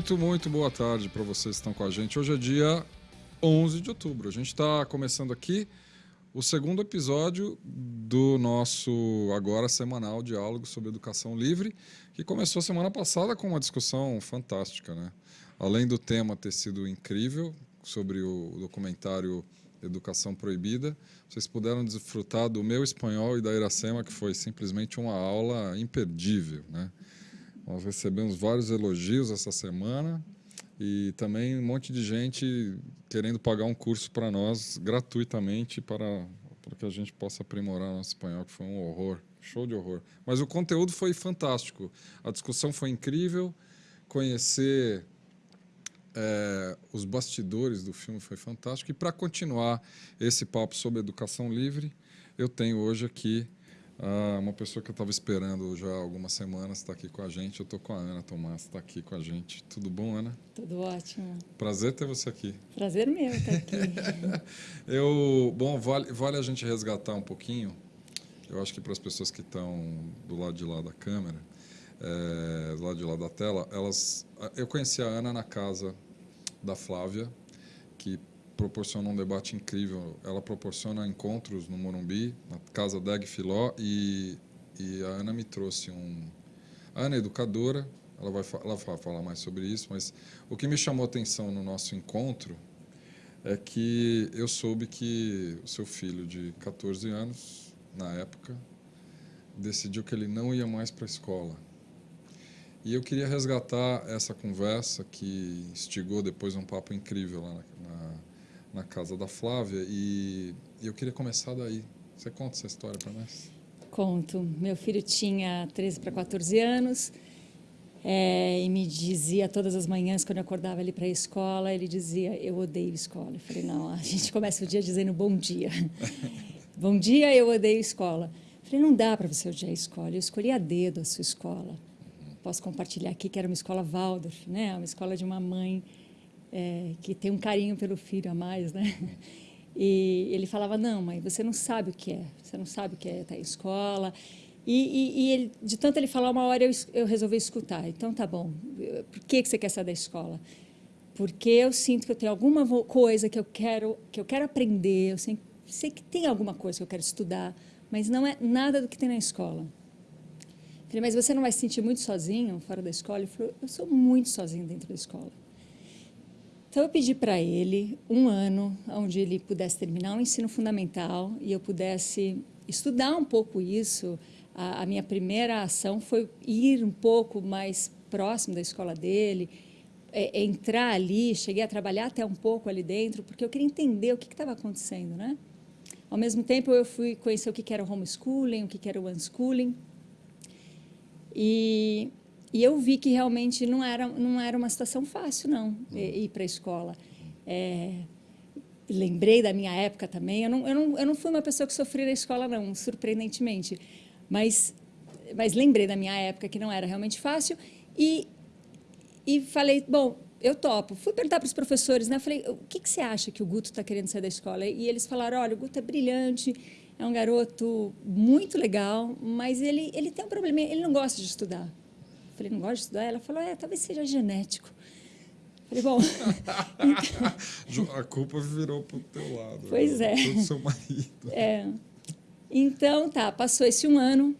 Muito, muito boa tarde para vocês que estão com a gente. Hoje é dia 11 de outubro. A gente está começando aqui o segundo episódio do nosso agora semanal diálogo sobre educação livre, que começou semana passada com uma discussão fantástica, né? Além do tema ter sido incrível sobre o documentário Educação Proibida, vocês puderam desfrutar do meu espanhol e da Iracema, que foi simplesmente uma aula imperdível, né? Nós recebemos vários elogios essa semana e também um monte de gente querendo pagar um curso para nós gratuitamente para, para que a gente possa aprimorar nosso espanhol, que foi um horror, show de horror. Mas o conteúdo foi fantástico, a discussão foi incrível, conhecer é, os bastidores do filme foi fantástico. E para continuar esse papo sobre educação livre, eu tenho hoje aqui ah, uma pessoa que eu estava esperando já há algumas semanas está aqui com a gente. Eu estou com a Ana Tomás, está aqui com a gente. Tudo bom, Ana? Tudo ótimo. Prazer ter você aqui. Prazer meu estar aqui. eu, bom, vale, vale a gente resgatar um pouquinho. Eu acho que para as pessoas que estão do lado de lá da câmera, é, do lado de lá da tela, elas, eu conheci a Ana na casa da Flávia, que proporciona um debate incrível. Ela proporciona encontros no Morumbi, na casa Deg Filó, e, e a Ana me trouxe um... A Ana é educadora, ela vai, ela vai falar mais sobre isso, mas o que me chamou a atenção no nosso encontro é que eu soube que o seu filho de 14 anos, na época, decidiu que ele não ia mais para a escola. E eu queria resgatar essa conversa que instigou depois um papo incrível lá na, na na casa da Flávia e eu queria começar daí. Você conta essa história para nós? Conto. Meu filho tinha 13 para 14 anos é, e me dizia todas as manhãs, quando eu acordava ele para a escola, ele dizia, eu odeio escola. Eu falei, não, a gente começa o dia dizendo bom dia. bom dia, eu odeio escola. Eu falei, não dá para você odiar a escola. Eu escolhi a dedo a sua escola. Posso compartilhar aqui que era uma escola Waldorf, né? uma escola de uma mãe é, que tem um carinho pelo filho a mais, né? E ele falava, não, mãe, você não sabe o que é, você não sabe o que é estar em escola. E, e, e ele, de tanto ele falar, uma hora eu, eu resolvi escutar. Então, tá bom, por que, que você quer sair da escola? Porque eu sinto que eu tenho alguma coisa que eu quero, que eu quero aprender, eu sei, sei que tem alguma coisa que eu quero estudar, mas não é nada do que tem na escola. Falei, mas você não vai se sentir muito sozinho fora da escola? Ele falou, eu sou muito sozinho dentro da escola. Então, eu pedi para ele um ano onde ele pudesse terminar o ensino fundamental e eu pudesse estudar um pouco isso. A, a minha primeira ação foi ir um pouco mais próximo da escola dele, é, entrar ali, cheguei a trabalhar até um pouco ali dentro, porque eu queria entender o que estava acontecendo. Né? Ao mesmo tempo, eu fui conhecer o que era o homeschooling, o que era o unschooling. E e eu vi que realmente não era, não era uma situação fácil, não, ir para a escola. É, lembrei da minha época também. Eu não, eu, não, eu não fui uma pessoa que sofria na escola, não, surpreendentemente. Mas, mas lembrei da minha época que não era realmente fácil. E, e falei, bom, eu topo. Fui perguntar para os professores, né? Falei, o que, que você acha que o Guto está querendo sair da escola? E eles falaram, olha, o Guto é brilhante, é um garoto muito legal, mas ele, ele tem um problema, ele não gosta de estudar. Falei, não gosta de estudar? Ela falou, é, talvez seja genético. Falei, bom... a culpa virou para o teu lado. Pois né? é. Do seu marido. É. Então, tá, passou esse um ano,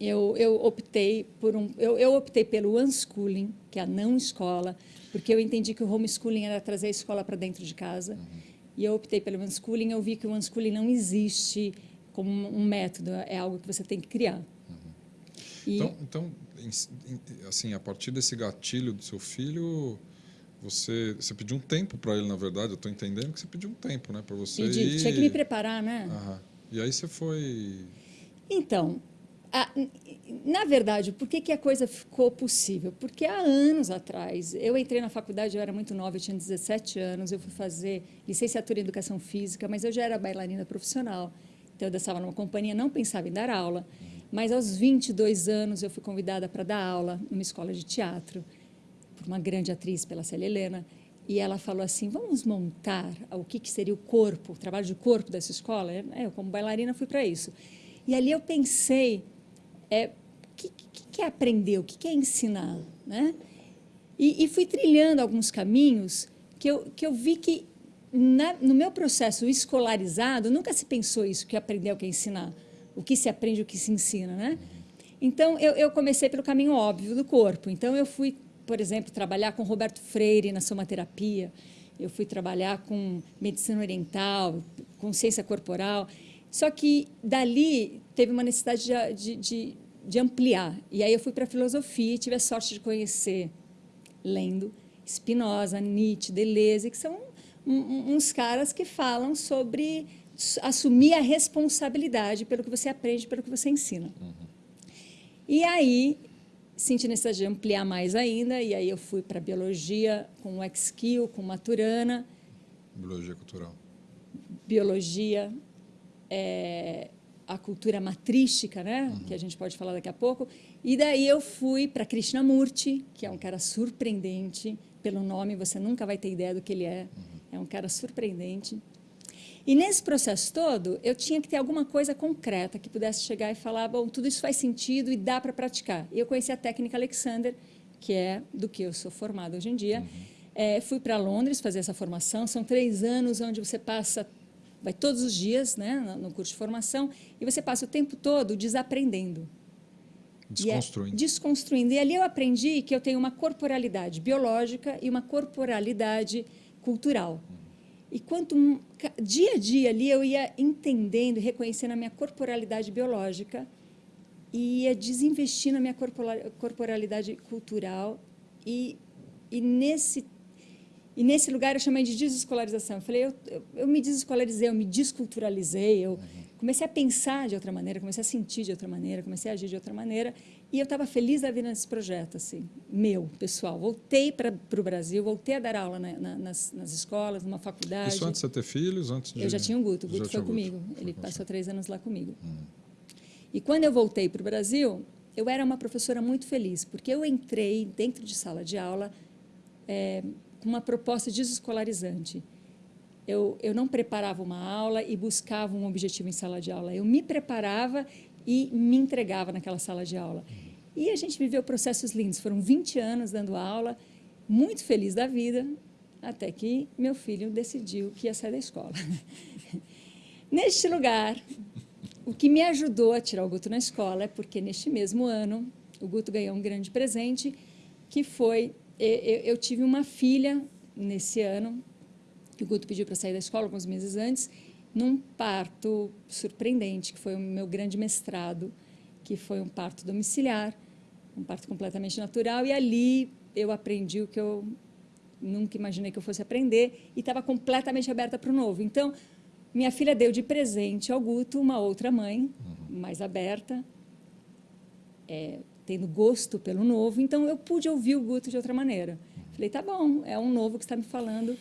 eu, eu optei por um, eu, eu optei pelo unschooling, que é a não escola, porque eu entendi que o homeschooling era trazer a escola para dentro de casa. Uhum. E eu optei pelo unschooling, eu vi que o unschooling não existe como um método, é algo que você tem que criar. Uhum. E... Então, então, assim, a partir desse gatilho do seu filho, você, você pediu um tempo para ele, na verdade. Eu estou entendendo que você pediu um tempo, né, para você. Pedi, ir... tinha que me preparar, né? Aham. E aí você foi. Então, a, na verdade, por que, que a coisa ficou possível? Porque há anos atrás, eu entrei na faculdade, eu era muito nova, eu tinha 17 anos, eu fui fazer licenciatura em Educação Física, mas eu já era bailarina profissional. Então, eu dançava numa companhia, não pensava em dar aula. Mas aos 22 anos eu fui convidada para dar aula numa escola de teatro por uma grande atriz, pela Célia Helena, e ela falou assim, vamos montar o que, que seria o corpo, o trabalho de corpo dessa escola? É, eu, como bailarina, fui para isso. E ali eu pensei, é, o que, que, que é aprender, o que, que é ensinar? Né? E, e fui trilhando alguns caminhos que eu, que eu vi que, na, no meu processo escolarizado, nunca se pensou isso, que aprender é o que ensinar. O que se aprende, o que se ensina, né? Então, eu, eu comecei pelo caminho óbvio do corpo. Então, eu fui, por exemplo, trabalhar com Roberto Freire na somaterapia. Eu fui trabalhar com medicina oriental, consciência corporal. Só que, dali, teve uma necessidade de, de, de, de ampliar. E aí, eu fui para a filosofia e tive a sorte de conhecer, lendo, Spinoza, Nietzsche, Deleuze, que são uns caras que falam sobre assumir a responsabilidade pelo que você aprende, pelo que você ensina. Uhum. E aí, senti necessidade de ampliar mais ainda, e aí eu fui para biologia com o X-Skill, com Maturana. Biologia cultural. Biologia, é, a cultura matrística, né? Uhum. que a gente pode falar daqui a pouco. E daí eu fui para Krishnamurti, que é um cara surpreendente, pelo nome você nunca vai ter ideia do que ele é. Uhum. É um cara surpreendente. E nesse processo todo, eu tinha que ter alguma coisa concreta que pudesse chegar e falar, bom, tudo isso faz sentido e dá para praticar. E eu conheci a técnica Alexander, que é do que eu sou formada hoje em dia. Uhum. É, fui para Londres fazer essa formação. São três anos onde você passa, vai todos os dias né, no curso de formação, e você passa o tempo todo desaprendendo. Desconstruindo. E é, desconstruindo. E ali eu aprendi que eu tenho uma corporalidade biológica e uma corporalidade cultural. E quanto dia a dia ali eu ia entendendo e reconhecendo a minha corporalidade biológica e ia desinvestindo a minha corporalidade cultural e, e nesse e nesse lugar eu chamei de desescolarização. Eu falei, eu, eu, eu me desescolarizei, eu me desculturalizei, eu, uhum comecei a pensar de outra maneira, comecei a sentir de outra maneira, comecei a agir de outra maneira, e eu estava feliz da vida nesse projeto, assim, meu, pessoal. Voltei para o Brasil, voltei a dar aula na, na, nas, nas, escolas, numa faculdade. Isso antes de ter filhos? Antes de... Eu já tinha um Guto, o Guto foi comigo, Guto. ele foi passou três anos lá comigo. Hum. E quando eu voltei para o Brasil, eu era uma professora muito feliz, porque eu entrei dentro de sala de aula é, com uma proposta desescolarizante eu, eu não preparava uma aula e buscava um objetivo em sala de aula. Eu me preparava e me entregava naquela sala de aula. E a gente viveu processos lindos. Foram 20 anos dando aula, muito feliz da vida, até que meu filho decidiu que ia sair da escola. neste lugar, o que me ajudou a tirar o Guto na escola é porque, neste mesmo ano, o Guto ganhou um grande presente, que foi... Eu, eu tive uma filha nesse ano, que o Guto pediu para sair da escola alguns meses antes, num parto surpreendente, que foi o meu grande mestrado, que foi um parto domiciliar, um parto completamente natural, e ali eu aprendi o que eu nunca imaginei que eu fosse aprender, e estava completamente aberta para o novo. Então, minha filha deu de presente ao Guto uma outra mãe, uhum. mais aberta, é, tendo gosto pelo novo, então eu pude ouvir o Guto de outra maneira. Falei, tá bom, é um novo que está me falando,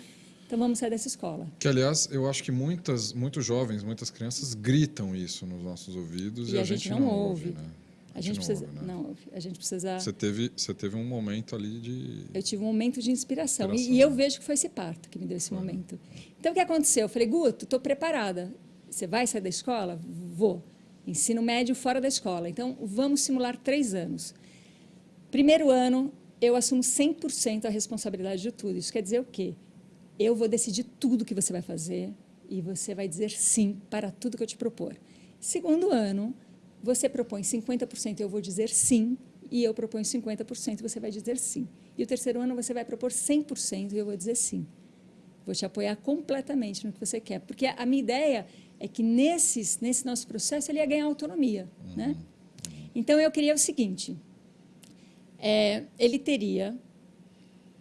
então vamos sair dessa escola. Que aliás, eu acho que muitas, muitos jovens, muitas crianças gritam isso nos nossos ouvidos e, e a, gente, gente não, não, ouve. ouve né? A, a gente, não precisa, ouve, né? não, a gente precisa. Você teve, você teve um momento ali de. Eu tive um momento de inspiração, inspiração. E, e, eu vejo que foi esse parto que me deu esse foi. momento. Então o que aconteceu? Eu falei, Guto, estou preparada. Você vai sair da escola? Vou. Ensino médio fora da escola. Então vamos simular três anos. Primeiro ano, eu assumo 100% a responsabilidade de tudo. Isso quer dizer o quê? Eu vou decidir tudo que você vai fazer e você vai dizer sim para tudo que eu te propor. Segundo ano, você propõe 50%, eu vou dizer sim, e eu proponho 50%, e você vai dizer sim. E o terceiro ano, você vai propor 100%, e eu vou dizer sim. Vou te apoiar completamente no que você quer. Porque a minha ideia é que nesses, nesse nosso processo ele ia ganhar autonomia. Uhum. Né? Então, eu queria o seguinte, é, ele teria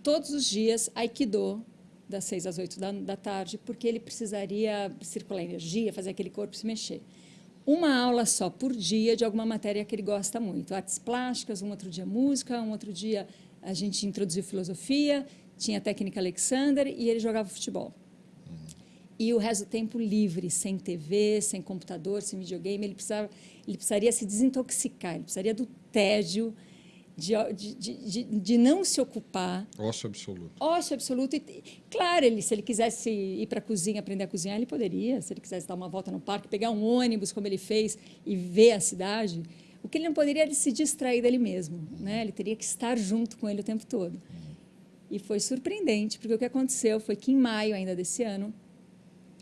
todos os dias Aikido das seis às oito da, da tarde, porque ele precisaria circular energia, fazer aquele corpo se mexer. Uma aula só por dia de alguma matéria que ele gosta muito. Artes plásticas, um outro dia música, um outro dia a gente introduziu filosofia, tinha técnica Alexander e ele jogava futebol. E o resto do tempo livre, sem TV, sem computador, sem videogame, ele, precisava, ele precisaria se desintoxicar, ele precisaria do tédio, de, de, de, de, não se ocupar. Ócio absoluto. Ócio absoluto. E, claro, ele, se ele quisesse ir para a cozinha, aprender a cozinhar, ele poderia. Se ele quisesse dar uma volta no parque, pegar um ônibus, como ele fez, e ver a cidade. O que ele não poderia era se distrair dele mesmo. Né? Ele teria que estar junto com ele o tempo todo. E foi surpreendente, porque o que aconteceu foi que em maio ainda desse ano,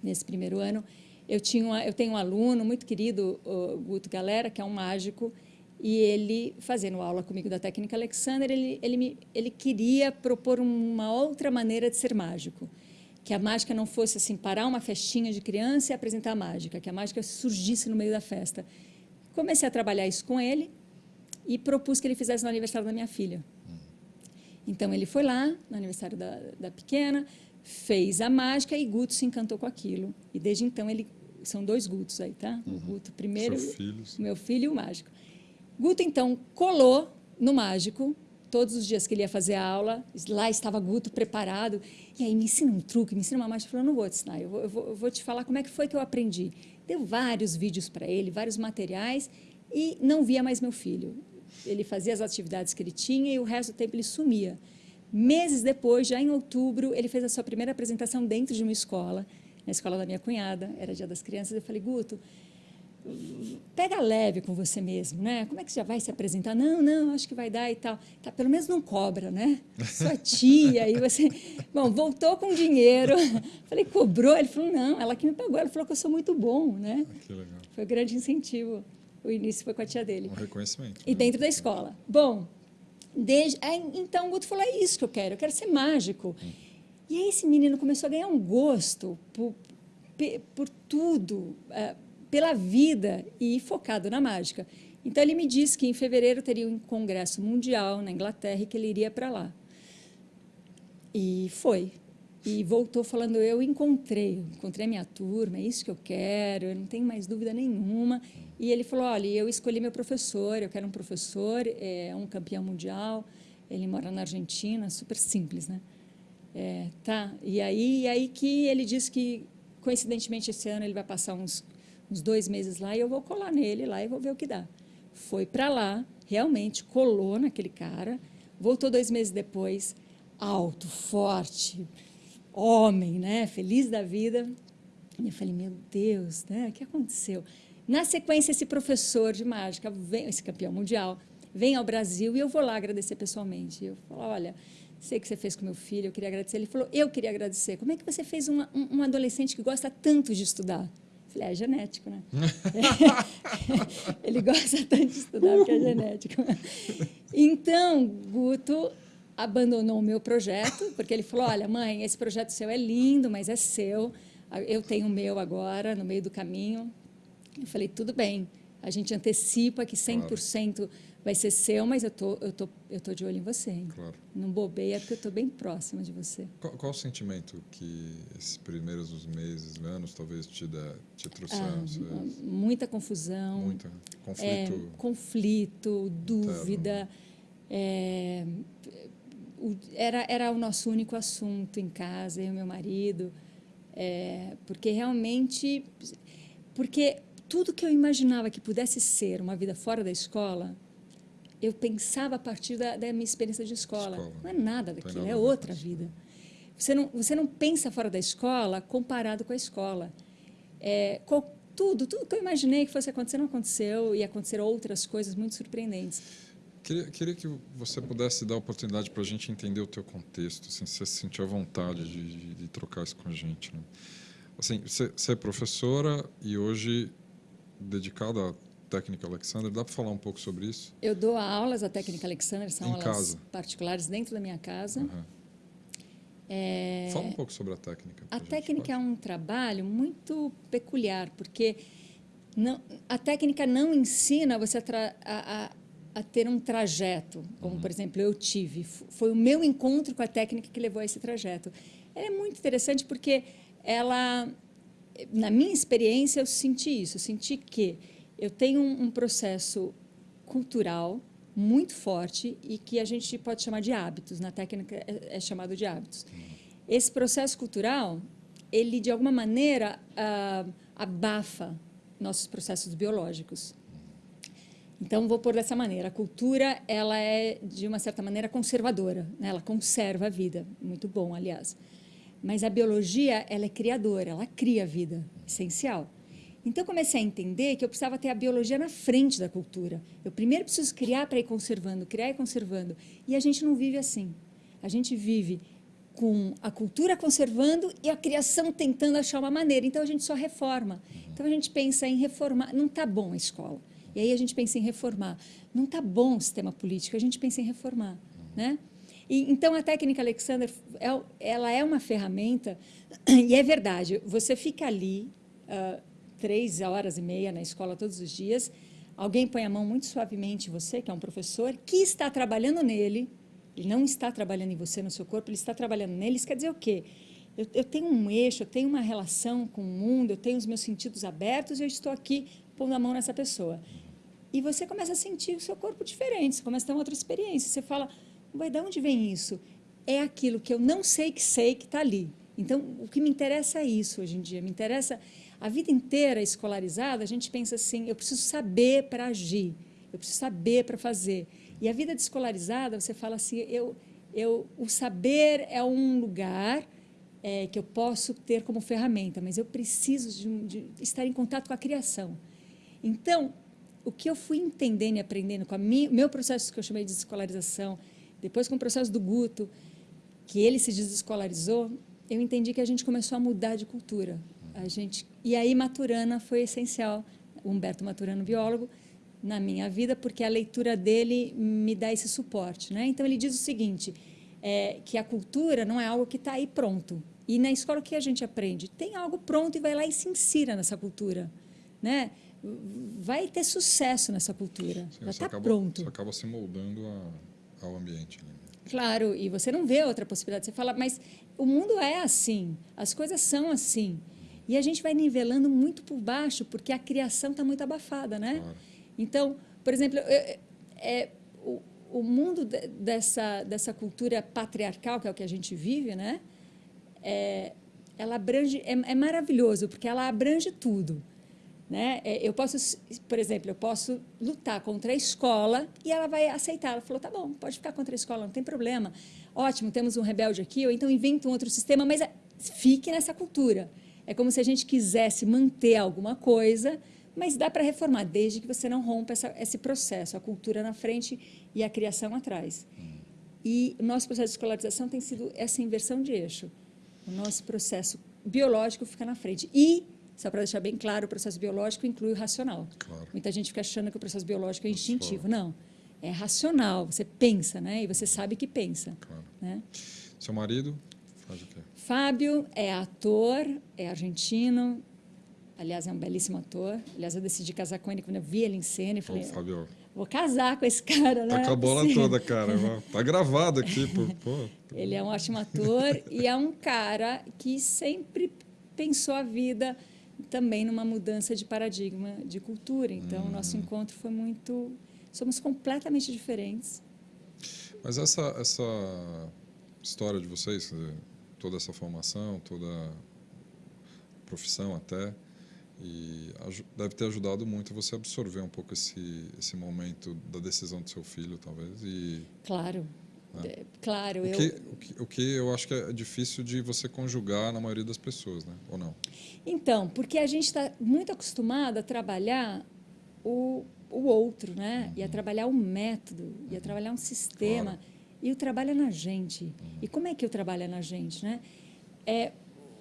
nesse primeiro ano, eu, tinha uma, eu tenho um aluno muito querido, o Guto Galera, que é um mágico, e ele, fazendo aula comigo da técnica Alexander, ele, ele, me, ele queria propor uma outra maneira de ser mágico. Que a mágica não fosse assim, parar uma festinha de criança e apresentar a mágica, que a mágica surgisse no meio da festa. Comecei a trabalhar isso com ele e propus que ele fizesse no aniversário da minha filha. Então, ele foi lá, no aniversário da, da pequena, fez a mágica e Guto se encantou com aquilo. E desde então, ele são dois Gutos aí, tá? Uhum. O Guto primeiro, meu filho e o mágico. Guto, então, colou no mágico, todos os dias que ele ia fazer a aula, lá estava Guto preparado, e aí me ensina um truque, me ensina uma mágica, falou, não vou te ensinar, eu vou, eu, vou, eu vou, te falar como é que foi que eu aprendi. Deu vários vídeos para ele, vários materiais, e não via mais meu filho. Ele fazia as atividades que ele tinha e o resto do tempo ele sumia. Meses depois, já em outubro, ele fez a sua primeira apresentação dentro de uma escola, na escola da minha cunhada, era Dia das Crianças, eu falei, Guto, pega leve com você mesmo, né? Como é que você já vai se apresentar? Não, não, acho que vai dar e tal. Tá, pelo menos não cobra, né? Sua tia, e você... Bom, voltou com dinheiro. Falei, cobrou? Ele falou, não, ela que me pagou. Ela falou que eu sou muito bom, né? Que legal. Foi um grande incentivo. O início foi com a tia dele. Um reconhecimento. E né? dentro da escola. Bom, desde... então o Guto falou, é isso que eu quero, eu quero ser mágico. Hum. E aí esse menino começou a ganhar um gosto por, por tudo, uh, pela vida e focado na mágica. Então, ele me disse que em fevereiro teria um congresso mundial na Inglaterra e que ele iria para lá. E foi. E voltou falando, eu encontrei, encontrei a minha turma, é isso que eu quero, eu não tenho mais dúvida nenhuma. E ele falou, olha, eu escolhi meu professor, eu quero um professor, é um campeão mundial, ele mora na Argentina, super simples, né? É, tá, e aí, e aí que ele disse que, coincidentemente, esse ano ele vai passar uns uns dois meses lá e eu vou colar nele lá e vou ver o que dá. Foi para lá, realmente colou naquele cara, voltou dois meses depois, alto, forte, homem, né, feliz da vida. E eu falei, meu Deus, né, o que aconteceu? Na sequência, esse professor de mágica, vem, esse campeão mundial, vem ao Brasil e eu vou lá agradecer pessoalmente. Eu falo, olha, sei que você fez com meu filho, eu queria agradecer. Ele falou, eu queria agradecer. Como é que você fez uma, um, um adolescente que gosta tanto de estudar? Falei, é genético, né? Ele gosta tanto de estudar porque é genético. Então, Guto abandonou o meu projeto, porque ele falou, olha, mãe, esse projeto seu é lindo, mas é seu, eu tenho o meu agora, no meio do caminho. Eu falei, tudo bem, a gente antecipa que 100% claro vai ser seu, mas eu tô, eu tô, eu tô de olho em você. Hein? Claro. Não bobeia, porque eu estou bem próxima de você. Qual, qual, o sentimento que esses primeiros meses, anos, talvez te, dá, te trouxeram? Ah, muita confusão. Muita conflito. É, conflito, dúvida. É, o, era, era o nosso único assunto em casa, eu e meu marido. É, porque realmente... Porque tudo que eu imaginava que pudesse ser uma vida fora da escola eu pensava a partir da, da minha experiência de escola. escola. Não é nada daquilo, é outra vida. Você não, você não pensa fora da escola comparado com a escola. É, qual, tudo, tudo que eu imaginei que fosse acontecer não aconteceu e aconteceram outras coisas muito surpreendentes. Queria, queria que você pudesse dar a oportunidade para a gente entender o teu contexto, assim, se você se sentir à vontade de, de, de, trocar isso com a gente. Né? Assim, você, você é professora e hoje dedicada a Técnica Alexander. Dá para falar um pouco sobre isso? Eu dou aulas da Técnica Alexander, são em aulas casa. particulares dentro da minha casa. Uhum. É... Fala um pouco sobre a técnica. A técnica pode. é um trabalho muito peculiar, porque não, a técnica não ensina você a, a, a ter um trajeto, como, uhum. por exemplo, eu tive. Foi o meu encontro com a técnica que levou a esse trajeto. Ela é muito interessante porque ela, na minha experiência, eu senti isso. Eu senti que eu tenho um, um processo cultural muito forte e que a gente pode chamar de hábitos, na técnica é, é chamado de hábitos. Esse processo cultural, ele de alguma maneira ah, abafa nossos processos biológicos. Então, vou pôr dessa maneira, a cultura ela é, de uma certa maneira, conservadora, né? ela conserva a vida, muito bom, aliás. Mas a biologia ela é criadora, ela cria a vida, essencial. Então, comecei a entender que eu precisava ter a biologia na frente da cultura. Eu primeiro preciso criar para ir conservando, criar e conservando. E a gente não vive assim. A gente vive com a cultura conservando e a criação tentando achar uma maneira. Então a gente só reforma. Então a gente pensa em reformar. Não está bom a escola. E aí a gente pensa em reformar. Não está bom o sistema político. A gente pensa em reformar, né? E, então a técnica Alexander, é, ela é uma ferramenta e é verdade. Você fica ali uh, três horas e meia na escola todos os dias. Alguém põe a mão muito suavemente em você, que é um professor, que está trabalhando nele ele não está trabalhando em você, no seu corpo, ele está trabalhando nele. Isso quer dizer o quê? Eu, eu, tenho um eixo, eu tenho uma relação com o mundo, eu tenho os meus sentidos abertos e eu estou aqui pondo a mão nessa pessoa. E você começa a sentir o seu corpo diferente, você começa a ter uma outra experiência. Você fala, vai de onde vem isso? É aquilo que eu não sei que sei que está ali. Então, o que me interessa é isso hoje em dia. Me interessa a vida inteira escolarizada. A gente pensa assim: eu preciso saber para agir, eu preciso saber para fazer. E a vida descolarizada, você fala assim, eu, eu, o saber é um lugar é, que eu posso ter como ferramenta, mas eu preciso de, de, estar em contato com a criação. Então, o que eu fui entendendo e aprendendo com o meu processo que eu chamei de desescolarização, depois com o processo do Guto, que ele se desescolarizou, eu entendi que a gente começou a mudar de cultura. A gente, e aí Maturana foi essencial, Humberto Maturano, biólogo, na minha vida, porque a leitura dele me dá esse suporte. Né? Então, ele diz o seguinte, é, que a cultura não é algo que está aí pronto. E na escola, o que a gente aprende? Tem algo pronto e vai lá e se insira nessa cultura. Né? Vai ter sucesso nessa cultura, Sim, já está pronto. Você acaba se moldando a, ao ambiente. Né? Claro, e você não vê outra possibilidade. Você fala, mas o mundo é assim, as coisas são assim. E a gente vai nivelando muito por baixo, porque a criação está muito abafada, né? Claro. Então, por exemplo, é, é o, o, mundo de, dessa, dessa cultura patriarcal, que é o que a gente vive, né? É, ela abrange, é, é, maravilhoso, porque ela abrange tudo. Né? É, eu posso, por exemplo, eu posso lutar contra a escola e ela vai aceitar. Ela falou, tá bom, pode ficar contra a escola, não tem problema. Ótimo, temos um rebelde aqui, ou então inventa um outro sistema, mas é, fique nessa cultura. É como se a gente quisesse manter alguma coisa, mas dá para reformar, desde que você não rompa essa, esse processo, a cultura na frente e a criação atrás. E o nosso processo de escolarização tem sido essa inversão de eixo. O nosso processo biológico fica na frente. E, só para deixar bem claro, o processo biológico inclui o racional. Claro. Muita gente fica achando que o processo biológico é instintivo. Não, é racional. Você pensa, né? E você sabe que pensa. Claro. Né? Seu marido faz o quê? Fábio é ator, é argentino, Aliás, é um belíssimo ator. Aliás, eu decidi casar com ele quando eu vi ele em cena. e falei, Ô, Fábio. vou casar com esse cara, né? Tá com a bola Sim. toda, cara. Tá gravado aqui. Pô, pô. Ele é um ótimo ator e é um cara que sempre pensou a vida também numa mudança de paradigma de cultura. Então, hum. o nosso encontro foi muito... Somos completamente diferentes. Mas essa, essa história de vocês, toda essa formação, toda a profissão até, e deve ter ajudado muito você absorver um pouco esse, esse momento da decisão do seu filho, talvez. E, claro. Né? Claro. O, eu... que, o, que, o que eu acho que é difícil de você conjugar na maioria das pessoas, né? ou não? Então, porque a gente está muito acostumado a trabalhar o, o outro, né? Uhum. e a uhum. trabalhar um método, uhum. e a uhum. trabalhar um sistema. Claro. E o trabalho é na gente. E como é que o trabalho é na gente? Né? É,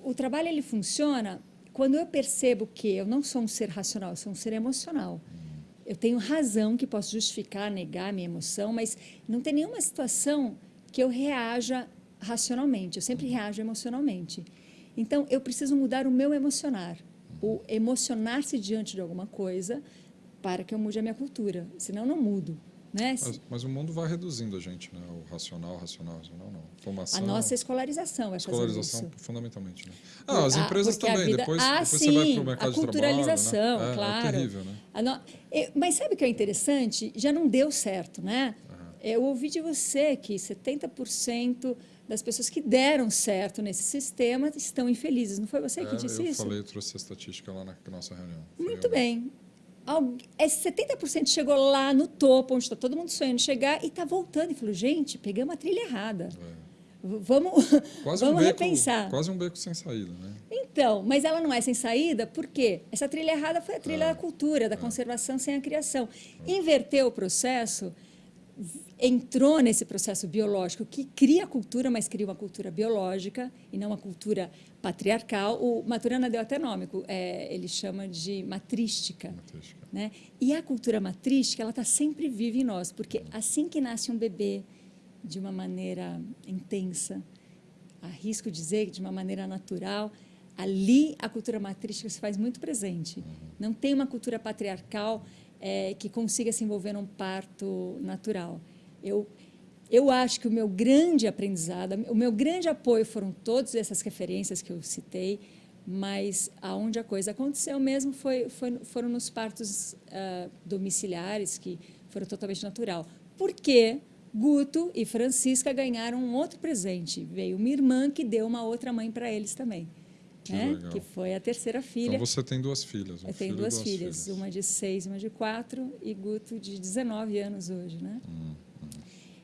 o trabalho ele funciona quando eu percebo que eu não sou um ser racional, eu sou um ser emocional. Eu tenho razão que posso justificar, negar minha emoção, mas não tem nenhuma situação que eu reaja racionalmente. Eu sempre reajo emocionalmente. Então, eu preciso mudar o meu emocionar. O emocionar-se diante de alguma coisa para que eu mude a minha cultura. Senão, não mudo. Né? Mas, mas, o mundo vai reduzindo a gente, né? O racional, racional, racional, não. Formação. A nossa escolarização vai Escolarização, fundamentalmente. Né? Ah, as empresas também. Vida... Depois, ah, depois sim, você vai para o mercado a culturalização, de trabalho, né? é, claro. É terrível, né? No... Mas sabe o que é interessante? Já não deu certo, né? Uhum. Eu ouvi de você que 70% das pessoas que deram certo nesse sistema estão infelizes. Não foi você que é, disse eu isso? Eu falei, eu trouxe a estatística lá na nossa reunião. Muito bem é 70% chegou lá no topo, onde está todo mundo sonhando chegar, e está voltando. E falou, gente, pegamos a trilha errada. É. Vamos, quase vamos um beco, repensar. Quase um beco sem saída, né? Então, mas ela não é sem saída, por quê? Essa trilha errada foi a trilha é. da cultura, da é. conservação sem a criação. É. Inverter o processo entrou nesse processo biológico que cria a cultura, mas cria uma cultura biológica e não uma cultura patriarcal. O Maturana deu até nome, é, ele chama de matrística. matrística. Né? E a cultura matrística ela está sempre viva em nós, porque assim que nasce um bebê de uma maneira intensa, arrisco dizer de uma maneira natural, ali a cultura matrística se faz muito presente. Uhum. Não tem uma cultura patriarcal é, que consiga se envolver num parto natural. Eu, eu acho que o meu grande aprendizado, o meu grande apoio foram todas essas referências que eu citei, mas aonde a coisa aconteceu mesmo foi, foi foram nos partos uh, domiciliares, que foram totalmente natural. Por quê? Guto e Francisca ganharam um outro presente. Veio uma irmã que deu uma outra mãe para eles também. Que, né? que foi a terceira filha. Então você tem duas filhas. Um Eu tenho duas, duas filhas, filhas, uma de seis, uma de quatro, e Guto de 19 anos hoje. Né? Hum.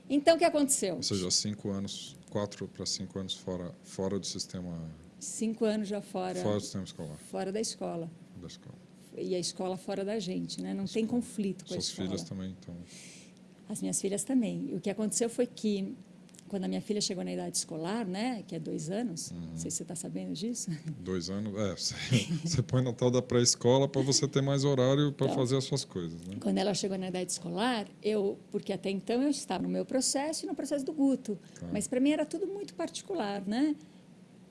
Então, o que aconteceu? Ou seja, cinco anos, quatro para cinco anos fora, fora do sistema... Cinco anos já fora... Fora do sistema escolar. Fora da escola. Da escola. E a escola fora da gente, né? Não tem conflito com Suas a escola. Suas filhas também, então... As minhas filhas também. E o que aconteceu foi que quando a minha filha chegou na idade escolar, né, que é dois anos, uhum. não sei se você está sabendo disso. Dois anos, é. Você, põe na tal da pré-escola para você ter mais horário para então, fazer as suas coisas. Né? Quando ela chegou na idade escolar, eu, porque até então eu estava no meu processo e no processo do Guto, claro. mas para mim era tudo muito particular, né?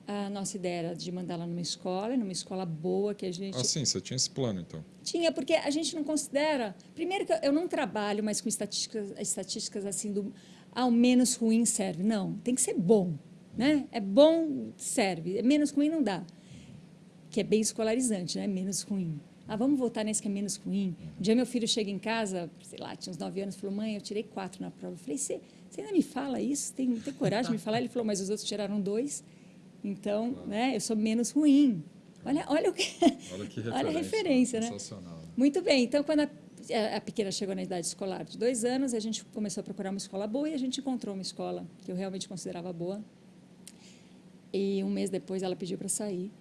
A nossa ideia era de mandá-la numa escola, numa escola boa que a gente. Ah, sim, você tinha esse plano, então? Tinha, porque a gente não considera. Primeiro, que eu não trabalho mais com estatísticas, estatísticas assim do ao menos ruim serve. Não, tem que ser bom. Né? É bom, serve. É menos ruim não dá. Que é bem escolarizante, né? menos ruim. Ah, vamos voltar nesse que é menos ruim. Um dia meu filho chega em casa, sei lá, tinha uns nove anos, falou, mãe, eu tirei quatro na prova. Eu falei, você, ainda me fala isso? Tem, tem coragem de me falar? Ele falou, mas os outros tiraram dois. Então, né, eu sou menos ruim. Olha, olha o que. Olha, que referência, olha a referência, né? Sensacional. Muito bem. Então, quando a a pequena chegou na idade escolar de dois anos, a gente começou a procurar uma escola boa e a gente encontrou uma escola que eu realmente considerava boa. E um mês depois ela pediu para sair.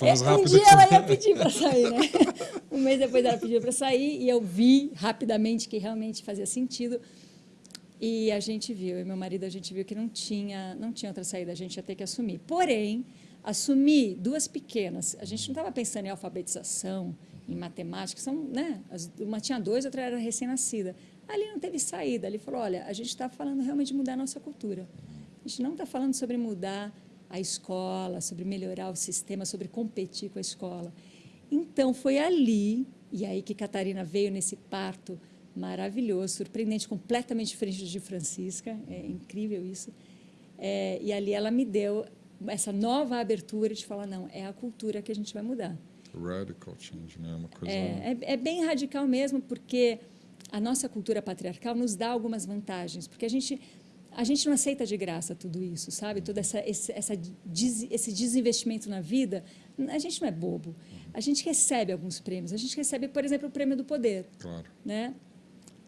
Mais rápido um dia ela ia pedir para sair, né? Um mês depois ela pediu para sair e eu vi rapidamente que realmente fazia sentido. E a gente viu, e meu marido, a gente viu que não tinha, não tinha outra saída, a gente ia ter que assumir. Porém, assumir duas pequenas, a gente não estava pensando em alfabetização, em matemática, são, né, uma tinha dois, outra era recém-nascida. Ali não teve saída, ele falou, olha, a gente está falando realmente de mudar a nossa cultura. A gente não está falando sobre mudar a escola, sobre melhorar o sistema, sobre competir com a escola. Então, foi ali, e aí que Catarina veio nesse parto maravilhoso, surpreendente, completamente diferente de Francisca, é incrível isso. É, e ali ela me deu essa nova abertura de falar, não, é a cultura que a gente vai mudar. Radical change, né? Uma coisa... é, é, é bem radical mesmo, porque a nossa cultura patriarcal nos dá algumas vantagens, porque a gente a gente não aceita de graça tudo isso, sabe? Todo essa, esse, essa des, esse desinvestimento na vida, a gente não é bobo. A gente recebe alguns prêmios. A gente recebe, por exemplo, o prêmio do poder. Claro. Né?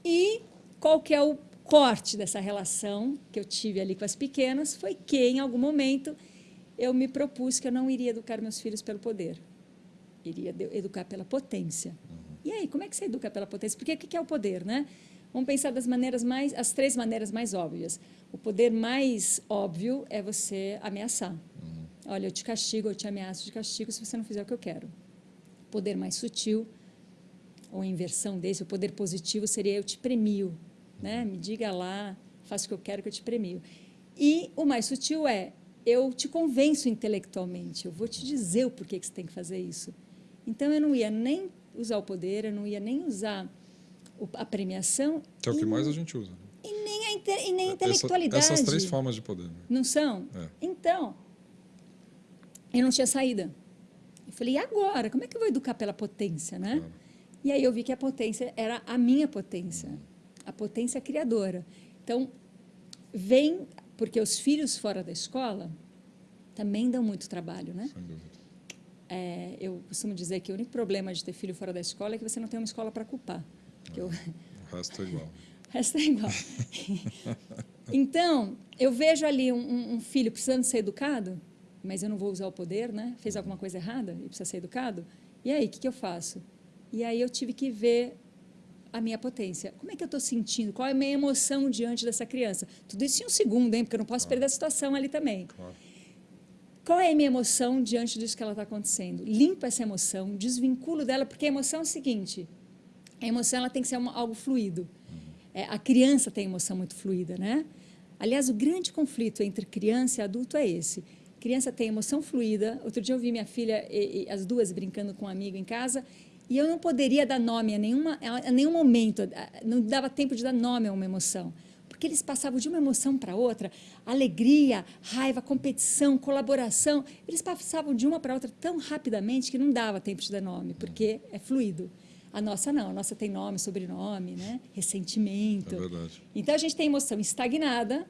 E qual que é o corte dessa relação que eu tive ali com as pequenas? Foi que, em algum momento, eu me propus que eu não iria educar meus filhos pelo poder iria educar pela potência. Uhum. E aí, como é que você educa pela potência? Porque o que é o poder, né? Vamos pensar das maneiras mais, as três maneiras mais óbvias. O poder mais óbvio é você ameaçar. Uhum. Olha, eu te castigo, eu te ameaço de castigo se você não fizer o que eu quero. O poder mais sutil, ou inversão desse, o poder positivo seria eu te premio, né? Me diga lá, faça o que eu quero que eu te premio. E o mais sutil é eu te convenço intelectualmente, eu vou te dizer o porquê que você tem que fazer isso. Então, eu não ia nem usar o poder, eu não ia nem usar a premiação. Que é o que mais a gente usa. E nem a, inte, e nem a intelectualidade. Essa, essas três formas de poder. Né? Não são? É. Então, eu não tinha saída. Eu falei, e agora? Como é que eu vou educar pela potência, né? Claro. E aí eu vi que a potência era a minha potência, a potência criadora. Então, vem, porque os filhos fora da escola também dão muito trabalho, né? Sem dúvida. É, eu costumo dizer que o único problema de ter filho fora da escola é que você não tem uma escola para culpar. É, eu... O resto é igual. o resto é igual. então, eu vejo ali um, um, filho precisando ser educado, mas eu não vou usar o poder, né? Fez alguma coisa errada e precisa ser educado. E aí, o que, que eu faço? E aí eu tive que ver a minha potência. Como é que eu estou sentindo? Qual é a minha emoção diante dessa criança? Tudo isso em um segundo, hein? Porque eu não posso claro. perder a situação ali também. Claro. Qual é a minha emoção diante disso que ela está acontecendo? Limpa essa emoção, desvinculo dela, porque a emoção é o seguinte: a emoção ela tem que ser uma, algo fluido. É, a criança tem emoção muito fluida, né? Aliás, o grande conflito entre criança e adulto é esse. Criança tem emoção fluida. Outro dia eu vi minha filha, e, e, as duas brincando com um amigo em casa, e eu não poderia dar nome a, nenhuma, a nenhum momento, não dava tempo de dar nome a uma emoção. Porque eles passavam de uma emoção para outra, alegria, raiva, competição, colaboração, eles passavam de uma para outra tão rapidamente que não dava tempo de dar nome, porque é fluido. A nossa não, a nossa tem nome, sobrenome, né? ressentimento. É verdade. Então a gente tem emoção estagnada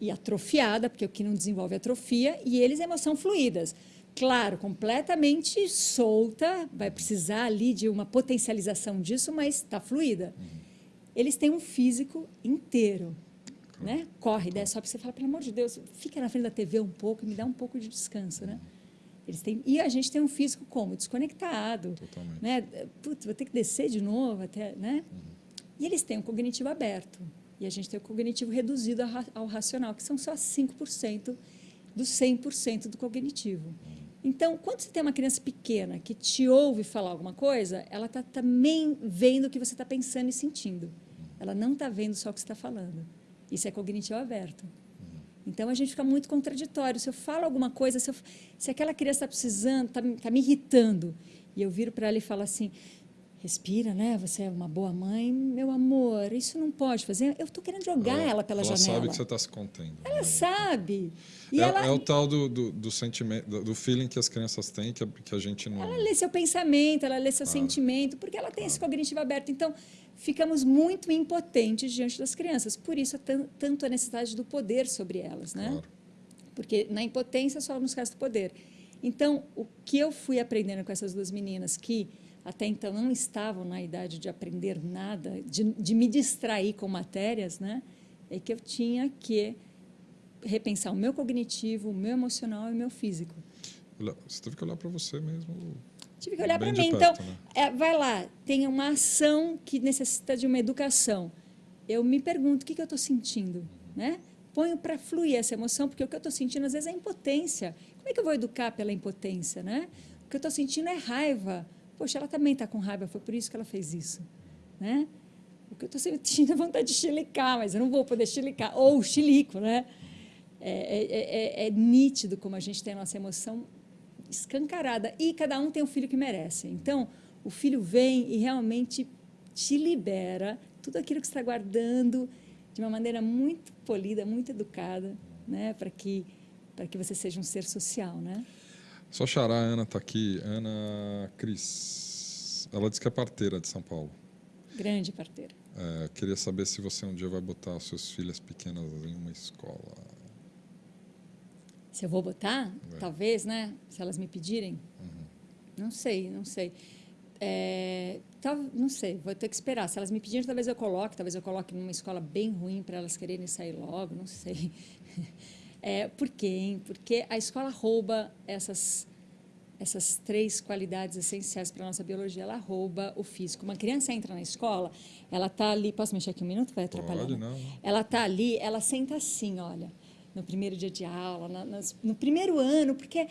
e atrofiada, porque o que não desenvolve atrofia, e eles emoção fluídas claro, completamente solta, vai precisar ali de uma potencialização disso, mas está fluida. Uhum. Eles têm um físico inteiro. Né? Corre, desce, sobe, você fala, pelo amor de Deus, fica na frente da TV um pouco e me dá um pouco de descanso. Né? Eles têm, e a gente tem um físico como? Desconectado. Totalmente. Né? Putz, vou ter que descer de novo até. Né? Uhum. E eles têm um cognitivo aberto. E a gente tem o cognitivo reduzido ao racional, que são só 5% do 100% do cognitivo. Uhum. Então, quando você tem uma criança pequena que te ouve falar alguma coisa, ela está também vendo o que você está pensando e sentindo. Ela não está vendo só o que você está falando. Isso é cognitivo aberto. Então, a gente fica muito contraditório. Se eu falo alguma coisa, se, eu, se aquela criança está precisando, está tá me irritando, e eu viro para ela e falo assim, respira, né? Você é uma boa mãe, meu amor. Isso não pode fazer. Eu estou querendo jogar ela, ela pela ela janela. Ela sabe que você está se contendo. Ela né? sabe. É, ela... é, o tal do, do, do, sentimento, do feeling que as crianças têm que a, que a gente não. Ela lê seu pensamento, ela lê seu claro. sentimento, porque ela tem claro. esse cognitivo aberto. Então, ficamos muito impotentes diante das crianças. Por isso, tanto a necessidade do poder sobre elas, né? Claro. Porque na impotência só nos resta o poder. Então, o que eu fui aprendendo com essas duas meninas que até então não estavam na idade de aprender nada, de, de me distrair com matérias, né? é que eu tinha que repensar o meu cognitivo, o meu emocional e o meu físico. Você teve que olhar para você mesmo. Tive que olhar para mim. Perto, então, né? é, vai lá, tem uma ação que necessita de uma educação. Eu me pergunto o que, que eu estou sentindo, né? Ponho para fluir essa emoção, porque o que eu estou sentindo às vezes é impotência. Como é que eu vou educar pela impotência, né? O que eu estou sentindo é raiva. Poxa, ela também está com raiva, foi por isso que ela fez isso. Né? O que eu estou sentindo é vontade de chilicar, mas eu não vou poder chilicar. Ou chilico, né? É, é, é, é, nítido como a gente tem a nossa emoção escancarada. E cada um tem o filho que merece. Então, o filho vem e realmente te libera tudo aquilo que está guardando de uma maneira muito polida, muito educada, né? para que, que você seja um ser social. Né? Só xará, a Ana está aqui. Ana Cris. Ela disse que é parteira de São Paulo. Grande parteira. É, queria saber se você um dia vai botar suas filhas pequenas em uma escola. Se eu vou botar? É. Talvez, né? Se elas me pedirem. Uhum. Não sei, não sei. É, tá, não sei, vou ter que esperar. Se elas me pedirem, talvez eu coloque. Talvez eu coloque numa escola bem ruim para elas quererem sair logo, não sei. É, por quê? Hein? Porque a escola rouba essas, essas três qualidades essenciais para a nossa biologia. Ela rouba o físico. Uma criança entra na escola, ela está ali... Posso mexer aqui um minuto? Vai atrapalhar? Pode, não. Ela está ali, ela senta assim, olha, no primeiro dia de aula, na, nas, no primeiro ano, porque...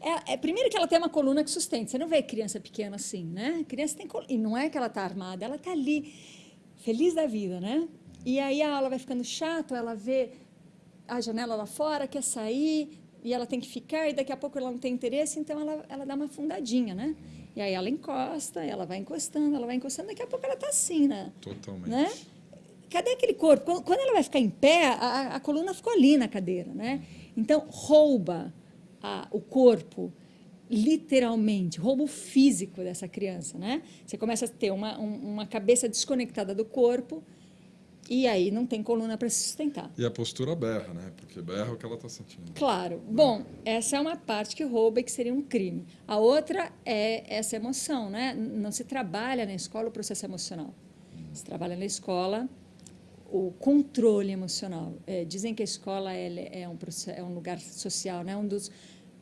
É, é, primeiro que ela tem uma coluna que sustenta. Você não vê criança pequena assim, né? Criança tem coluna. E não é que ela está armada, ela está ali, feliz da vida, né? E aí a aula vai ficando chata, ela vê a janela lá fora, quer sair, e ela tem que ficar, e daqui a pouco ela não tem interesse, então ela, ela dá uma fundadinha, né? E aí ela encosta, ela vai encostando, ela vai encostando, daqui a pouco ela está assim, né? Totalmente. Né? Cadê aquele corpo? Quando ela vai ficar em pé, a, a coluna ficou ali na cadeira, né? Então, rouba a, o corpo, literalmente, rouba o físico dessa criança, né? Você começa a ter uma, um, uma cabeça desconectada do corpo, e aí não tem coluna para se sustentar. E a postura berra, né? Porque berra é o que ela está sentindo. Claro. Bom, essa é uma parte que rouba e que seria um crime. A outra é essa emoção, né? Não se trabalha na escola o processo emocional. Se trabalha na escola o controle emocional. É, dizem que a escola é, é, um, é um lugar social, né? Um dos,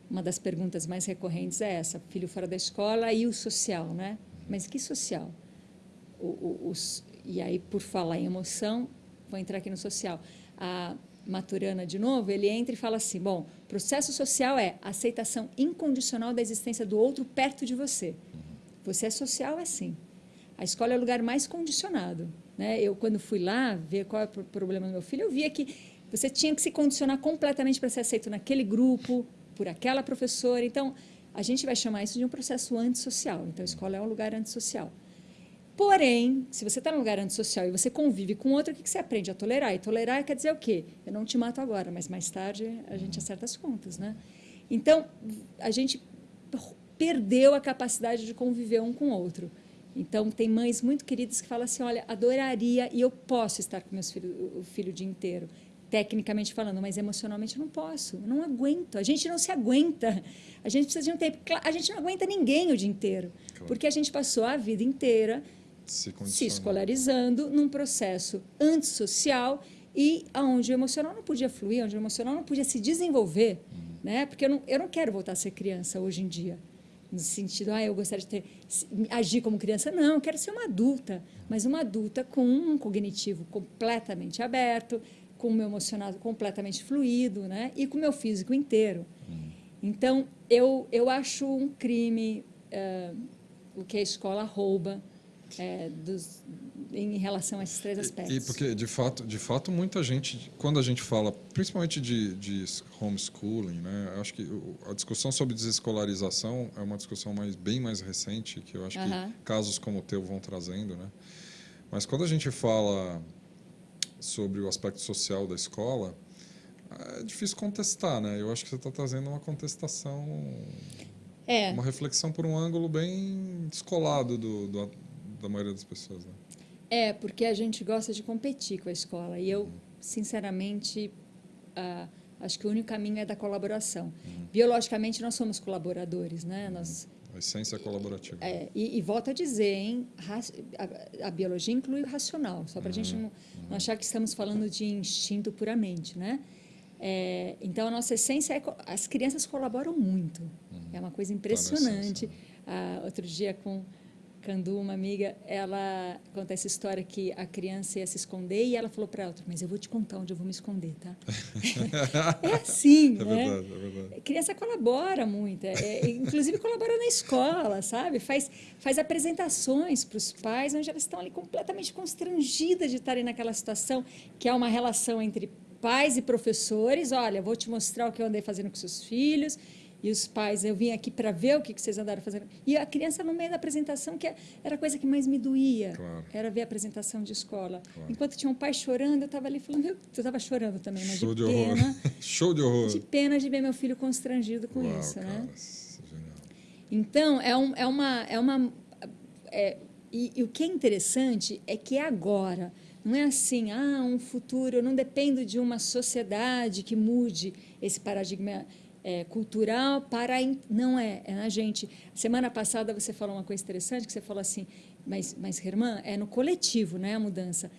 uma das perguntas mais recorrentes é essa: filho fora da escola e o social, né? Mas que social? o, o, os, e aí, por falar em emoção, vou entrar aqui no social. A Maturana, de novo, ele entra e fala assim: bom, processo social é aceitação incondicional da existência do outro perto de você. Você é social, é sim. A escola é o lugar mais condicionado. Né? Eu, quando fui lá ver qual é o problema do meu filho, eu via que você tinha que se condicionar completamente para ser aceito naquele grupo, por aquela professora. Então, a gente vai chamar isso de um processo antissocial. Então, a escola é um lugar antissocial. Porém, se você está num lugar antissocial e você convive com outro, o que você aprende? A tolerar. E tolerar quer dizer o quê? Eu não te mato agora, mas mais tarde a gente acerta as contas. Né? Então, a gente perdeu a capacidade de conviver um com o outro. Então, tem mães muito queridas que falam assim, olha, adoraria e eu posso estar com meus filhos o filho o dia inteiro, tecnicamente falando, mas emocionalmente eu não posso, eu não aguento. A gente não se aguenta. A gente precisa de um tempo. A gente não aguenta ninguém o dia inteiro, claro. porque a gente passou a vida inteira se, se escolarizando num processo antissocial e onde o emocional não podia fluir, onde o emocional não podia se desenvolver, uhum. né? Porque eu não, eu não quero voltar a ser criança hoje em dia, no sentido, ah, eu gostaria de ter agir como criança, não, eu quero ser uma adulta, mas uma adulta com um cognitivo completamente aberto, com o meu emocional completamente fluido, né? E com o meu físico inteiro. Uhum. Então, eu eu acho um crime uh, o que a escola rouba é, dos, em relação a esses três aspectos. E, e, porque, de fato, de fato, muita gente, quando a gente fala, principalmente de, de homeschooling, né, acho que a discussão sobre desescolarização é uma discussão mais, bem mais recente, que eu acho que casos como o teu vão trazendo. Né? Mas quando a gente fala sobre o aspecto social da escola, é difícil contestar, né? Eu acho que você está trazendo uma contestação, é. uma reflexão por um ângulo bem descolado do, do da maioria das pessoas. Né? É, porque a gente gosta de competir com a escola. E eu, uhum. sinceramente, acho que o único caminho é da colaboração. Uhum. Biologicamente, nós somos colaboradores, né? Uhum. Nós, a essência é colaborativa. É, e, e volto a dizer, hein, a, a biologia inclui o racional, só para a gente não, não, uhum. achar que estamos falando de instinto puramente, né? É, então, a nossa essência é... As crianças colaboram muito. Uhum. É uma coisa tá impressionante. Tá ah, outro dia, com Candu, uma amiga, ela conta essa história que a criança ia se esconder e ela falou para ela, mas eu vou te contar onde eu vou me esconder, tá? é assim, é né? Verdade, é verdade. criança colabora muito, é, é, inclusive colabora na escola, sabe? Faz, faz apresentações para os pais, onde elas estão ali completamente constrangidas de estarem naquela situação, que é uma relação entre pais e professores. Olha, vou te mostrar o que eu andei fazendo com seus filhos e os pais, eu vim aqui para ver o que vocês andaram fazendo. E a criança no meio da apresentação, que era a coisa que mais me doía, claro. era ver a apresentação de escola. Claro. Enquanto tinha um pai chorando, eu estava ali falando, eu estava chorando também, mas Show de, de pena. Horror. Show de horror. De pena de ver meu filho constrangido com Uau, isso, né? Então, é, um, é uma... É uma é, e, e o que é interessante é que é agora, não é assim, ah, um futuro, eu não dependo de uma sociedade que mude esse paradigma é, cultural para não é é na gente. Semana passada você falou uma coisa interessante que você falou assim mas mas Herman é no coletivo né a mudança.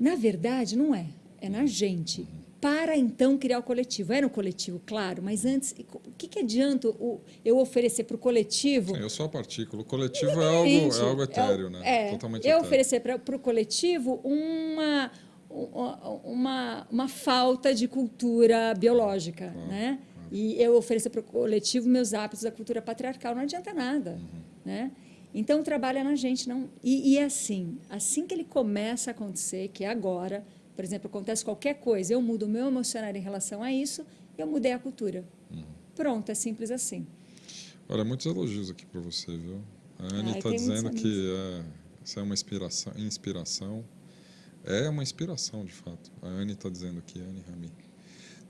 Na verdade não é. É na gente. Para então criar o coletivo. É no coletivo claro mas antes o que, que adianta o, eu oferecer para o coletivo? Sim, eu sou a partícula. O coletivo é algo é algo etéreo é, né? é, totalmente eu etéreo. oferecer para o coletivo uma uma, uma falta de cultura biológica, claro. né? E eu ofereço para o coletivo meus hábitos da cultura patriarcal, não adianta nada. Uhum. Né? Então, trabalha na gente. não e, e é assim, assim que ele começa a acontecer, que é agora, por exemplo, acontece qualquer coisa, eu mudo o meu emocional em relação a isso, eu mudei a cultura. Uhum. Pronto, é simples assim. Olha, muitos elogios aqui para você, viu? A Anne está dizendo que é, isso é uma inspiração, inspiração. É uma inspiração, de fato. A Anne está dizendo aqui, Anne Rami.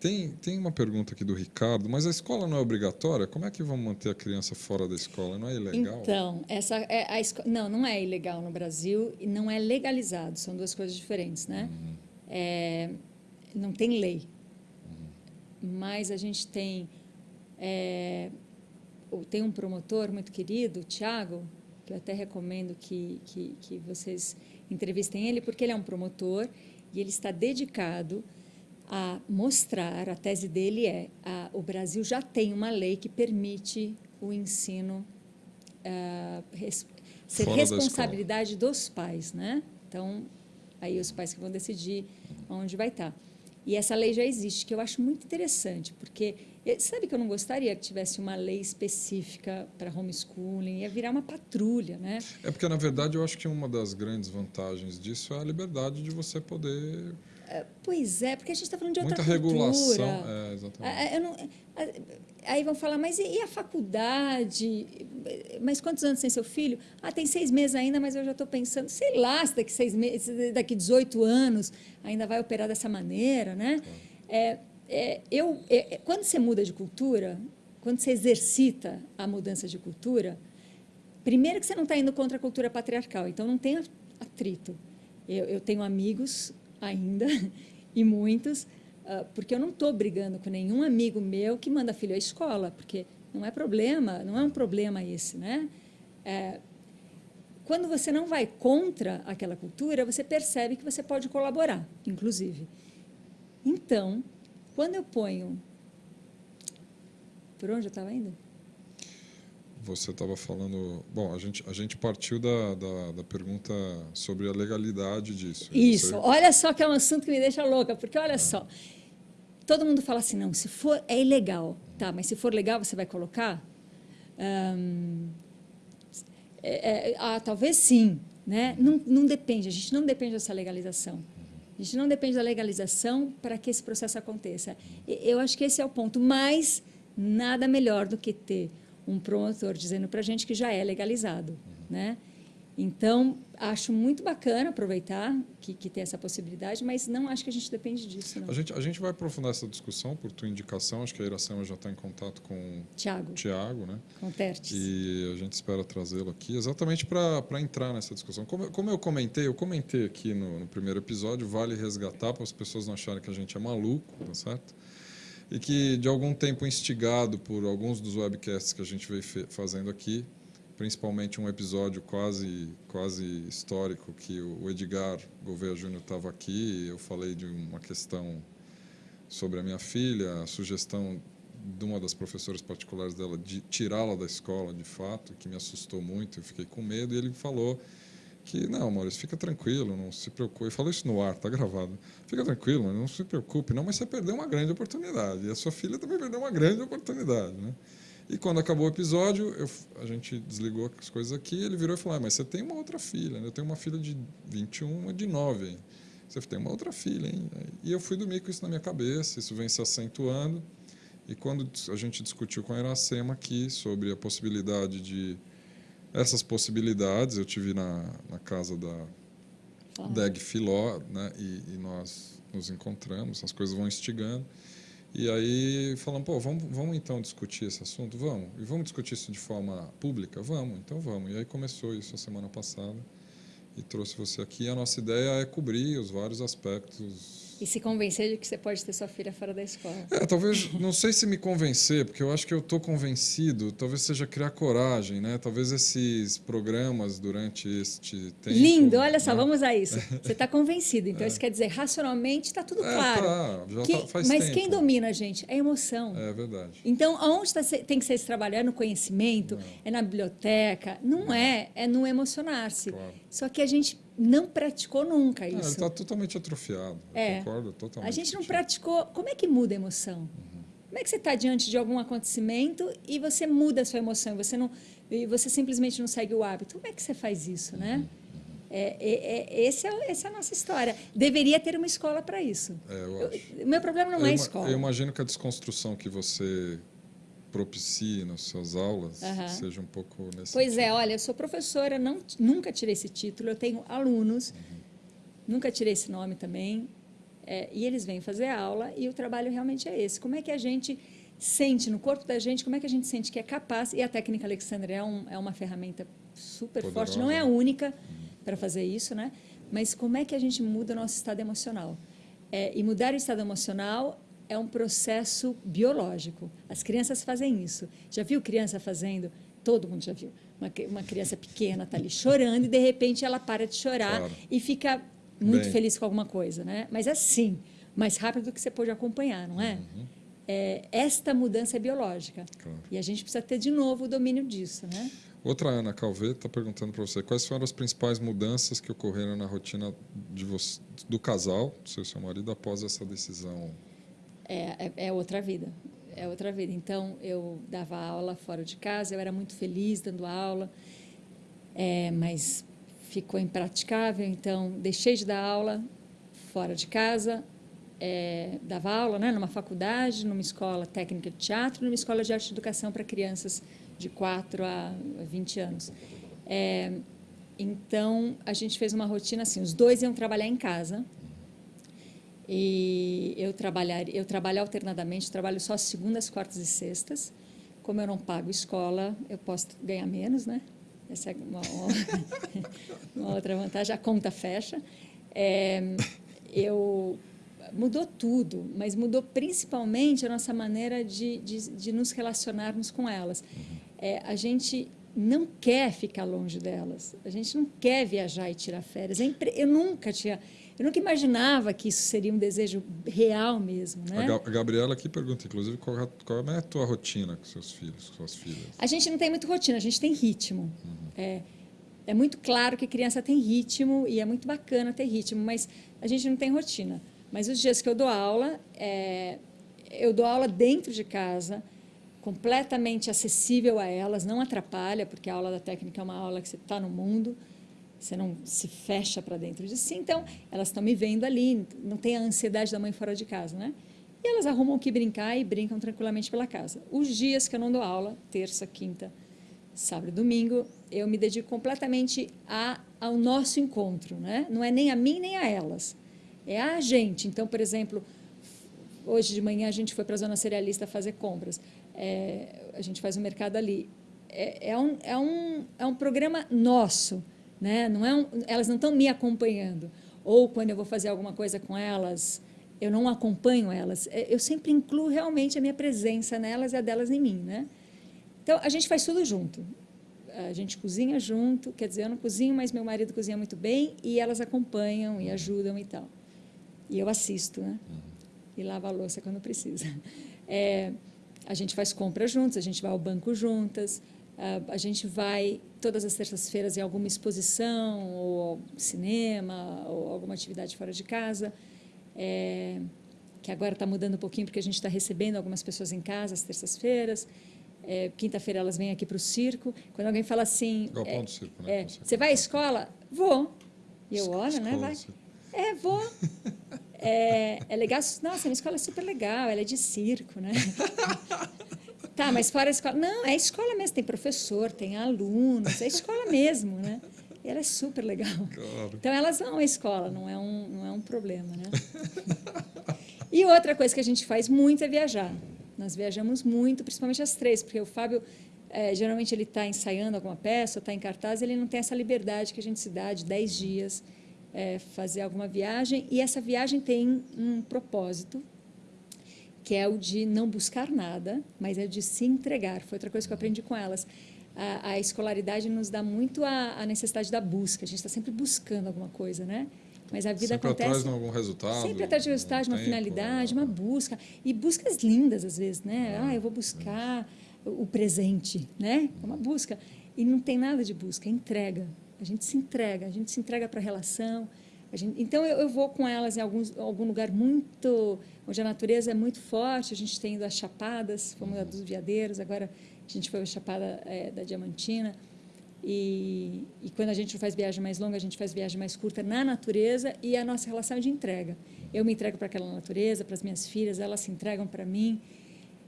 Tem, tem uma pergunta aqui do Ricardo, mas a escola não é obrigatória? Como é que vão manter a criança fora da escola? Não é ilegal? Então, essa é a esco... não, não é ilegal no Brasil e não é legalizado. São duas coisas diferentes, né? Uhum. É, não tem lei, uhum. mas a gente tem é, tem um promotor muito querido, o Tiago, que eu até recomendo que, que, que vocês entrevistem ele, porque ele é um promotor e ele está dedicado a mostrar, a tese dele é, a, o Brasil já tem uma lei que permite o ensino uh, res, ser Fora da responsabilidade dos pais, né? Então, aí os pais que vão decidir onde vai estar. E essa lei já existe, que eu acho muito interessante, porque sabe que eu não gostaria que tivesse uma lei específica para homeschooling, ia virar uma patrulha, né? É porque, na verdade, eu acho que uma das grandes vantagens disso é a liberdade de você poder Pois é, porque a gente está falando de outra Muita regulação. É, exatamente. Ah, eu não- ah, aí vão falar, mas e a faculdade? Mas quantos anos tem seu filho? Ah, tem seis meses ainda, mas eu já estou pensando, sei lá, se daqui seis meses, daqui 18 anos ainda vai operar dessa maneira, né? É, é, eu, é, é, quando você muda de cultura, quando você exercita a mudança de cultura, primeiro que você não está indo contra a cultura patriarcal, então não tem atrito. Eu, eu tenho amigos ainda, e muitos, ah, porque eu não estou brigando com nenhum amigo meu que manda filho à escola, porque não é problema, não é um problema esse, né? É, quando você não vai contra aquela cultura, você percebe que você pode colaborar, inclusive. Então, quando eu ponho. Por onde eu estava indo? Você estava falando. Bom, a gente, a gente partiu da, da, da pergunta sobre a legalidade disso. Isso, Você- olha só que é um assunto que me deixa louca, porque olha só, todo mundo fala assim, não, se for, é ilegal, tá, mas se for legal, você vai colocar? É- é- ah, talvez sim, né? Não, não depende, a gente não depende dessa legalização. A gente não depende da legalização para que esse processo aconteça. Eu acho que esse é o ponto, mas nada melhor do que ter um promotor dizendo para a gente que já é legalizado, né? Então, acho muito bacana aproveitar que, que tem essa possibilidade, mas não acho que a gente depende disso, não. A gente, a gente vai aprofundar essa discussão por tua indicação. Acho que a Iracema já está em contato com Tiago, Tiago, né? com Tertes. E a gente espera trazê-lo aqui exatamente para entrar nessa discussão. Como, eu- como eu comentei, eu comentei aqui no, no primeiro episódio, vale resgatar para as pessoas não acharem que a gente é maluco, tá certo? E que, de algum tempo instigado por alguns dos webcasts que a gente veio fazendo aqui, principalmente um episódio quase, quase histórico que o Edgar Gouveia Júnior estava aqui, eu falei de uma questão sobre a minha filha, a sugestão de uma das professoras particulares dela de tirá-la da escola, de fato, que me assustou muito, eu fiquei com medo, e ele falou que, não, Maurício, fica tranquilo, não se preocupe. Ele falou isso no ar, tá gravado. Fica tranquilo, não se preocupe, não, mas você perdeu uma grande oportunidade, e a sua filha também perdeu uma grande oportunidade, né? E quando acabou o episódio, eu, a gente desligou as coisas aqui, ele virou e falou, ah, mas você tem uma outra filha, né? Eu tenho uma filha de 21, uma de 9, hein? Você tem uma outra filha, hein? E eu fui dormir com isso na minha cabeça, isso vem se acentuando. E quando a gente discutiu com a Iracema aqui sobre a possibilidade de. Essas possibilidades, eu tive na, na casa da Fala. Deg Filó, né? E, e nós nos encontramos, as coisas vão instigando. E aí falamos, pô, vamos, vamos então discutir esse assunto? Vamos. E vamos discutir isso de forma pública? Vamos, então vamos. E aí começou isso a semana passada e trouxe você aqui. A nossa ideia é cobrir os vários aspectos E se convencer de que você pode ter sua filha fora da escola. é, talvez, não sei se me convencer, porque eu acho que eu estou convencido, talvez seja criar coragem, né? Talvez esses programas durante este tempo... Lindo, olha só, né? vamos a isso. Você está convencido, então isso quer dizer, racionalmente está tudo É, claro. tá, já Que- tá- faz mas tempo. quem domina a gente? É a emoção. É verdade. Então, aonde tá tem que ser esse trabalho? É no conhecimento? É na biblioteca? Não é, é no emocionar-se. Claro. Só que a gente não praticou nunca Ah, ele isso. está totalmente atrofiado. Eu É. concordo totalmente. A gente não praticou. Como é que muda a emoção? Como é que você está diante de algum acontecimento e você muda a sua emoção? e Você não, e você simplesmente não segue o hábito. Como é que você faz isso, né? É, é, é, esse é, essa é a nossa história. Deveria ter uma escola para isso. É, eu Eu- acho. O meu problema não eu, é a escola. eu imagino que a desconstrução que você propicie nas suas aulas Aham. seja um pouco nesse Pois sentido. é, olha, eu sou professora, não, nunca tirei esse título, eu tenho alunos, nunca tirei esse nome também, é, e eles vêm fazer aula e o trabalho realmente é esse. Como é que a gente sente no corpo da gente, como é que a gente sente que é capaz, e a técnica Alexandre é, um, é uma ferramenta super Poderosa. forte, não é a única para fazer isso, né? mas como é que a gente muda o nosso estado emocional? É, e mudar o estado emocional é um processo biológico. As crianças fazem isso. Já viu criança fazendo? Todo mundo já viu. Uma, uma criança pequena está ali chorando e, de repente, ela para de chorar Claro. e fica muito Bem. feliz com alguma coisa. Né? Mas assim, mais rápido do que você pode acompanhar, não é? É, esta mudança é biológica. Claro. E a gente precisa ter, de novo, o domínio disso. Né? Outra Ana Calvet está perguntando para você quais foram as principais mudanças que ocorreram na rotina de você, do casal, do seu, seu marido, após essa decisão? É, é, é, outra vida. É outra vida. Então, eu dava aula fora de casa, eu era muito feliz dando aula, é, mas ficou impraticável, então deixei de dar aula fora de casa, é, dava aula né, numa faculdade, numa escola técnica de teatro, numa escola de arte e educação para crianças de 4 a 20 anos. É, então, a gente fez uma rotina assim, os dois iam trabalhar em casa, e eu, trabalhar, eu trabalho alternadamente, trabalho só segundas, quartas e sextas. Como eu não pago escola, eu posso ganhar menos, né? Essa é uma, uma outra vantagem, a conta fecha. É, eu mudou tudo, mas mudou principalmente a nossa maneira de, de, de nos relacionarmos com elas. É, a gente não quer ficar longe delas, a gente não quer viajar e tirar férias. É eu nunca tinha eu nunca imaginava que isso seria um desejo real mesmo. Né? A Gabriela aqui pergunta, inclusive, qual, é a tua rotina com seus filhos, com suas filhas? A gente não tem muito rotina, a gente tem ritmo. Uhum. É, é muito claro que criança tem ritmo e é muito bacana ter ritmo, mas a gente não tem rotina. Mas os dias que eu dou aula, é, eu dou aula dentro de casa, completamente acessível a elas, não atrapalha, porque a aula da técnica é uma aula que você está no mundo você não se fecha para dentro de si. Então, elas estão me vendo ali, não tem a ansiedade da mãe fora de casa, né? E elas arrumam o que brincar e brincam tranquilamente pela casa. Os dias que eu não dou aula, terça, quinta, sábado e domingo, eu me dedico completamente a, ao nosso encontro, né? Não é nem a mim nem a elas, é a gente. Então, por exemplo, hoje de manhã a gente foi para a zona cerealista fazer compras. É, a gente faz o um mercado ali. É, é, um, é, um, é um programa nosso né? Não é um, elas não estão me acompanhando. Ou quando eu vou fazer alguma coisa com elas, eu não acompanho elas. É, eu sempre incluo realmente a minha presença nelas e a delas em mim. Né? Então, a gente faz tudo junto. A gente cozinha junto, quer dizer, eu não cozinho, mas meu marido cozinha muito bem e elas acompanham e ajudam e tal. E eu assisto, né? E lavo a louça quando precisa. É, a gente faz compras juntos, a gente vai ao banco juntas, a gente vai todas as terças-feiras em alguma exposição, ou cinema, ou alguma atividade fora de casa, é, que agora está mudando um pouquinho, porque a gente está recebendo algumas pessoas em casa às terças-feiras. É, Quinta-feira elas vêm aqui para o circo. Quando alguém fala assim... Galpão é, do circo, né? É, você vai à escola? Vou. E eu, olho, né? Vai. É, vou. É, é legal. Nossa, minha escola é super legal, ela é de circo, né? Tá, mas fora a escola. Não, é escola mesmo, tem professor, tem alunos, é escola mesmo, né? E ela é super legal. Claro. Então, elas vão à escola, não é um, não é um problema, né? e outra coisa que a gente faz muito é viajar. Nós viajamos muito, principalmente as três, porque o Fábio, é, geralmente, ele está ensaiando alguma peça, está em cartaz, ele não tem essa liberdade que a gente se dá de dez dias é, fazer alguma viagem. E essa viagem tem um propósito, que é o de não buscar nada, mas é o de se entregar. Foi outra coisa que eu aprendi com elas. A, a escolaridade nos dá muito a, a, necessidade da busca. A gente está sempre buscando alguma coisa, né? Mas a vida sempre acontece. Sempre atrás de algum resultado. Sempre atrás de um resultado, de uma tempo, finalidade, uma busca. E buscas lindas, às vezes, né? Ah, eu vou buscar o presente, né? É uma busca. E não tem nada de busca, é entrega. A gente se entrega, a gente se entrega para a relação, Gente, então, eu, eu, vou com elas em alguns, algum lugar muito... onde a natureza é muito forte, a gente tem ido às Chapadas, fomos a dos Veadeiros, agora a gente foi à Chapada é, da Diamantina, e, e, quando a gente faz viagem mais longa, a gente faz viagem mais curta na natureza e a nossa relação é de entrega. Eu me entrego para aquela natureza, para as minhas filhas, elas se entregam para mim.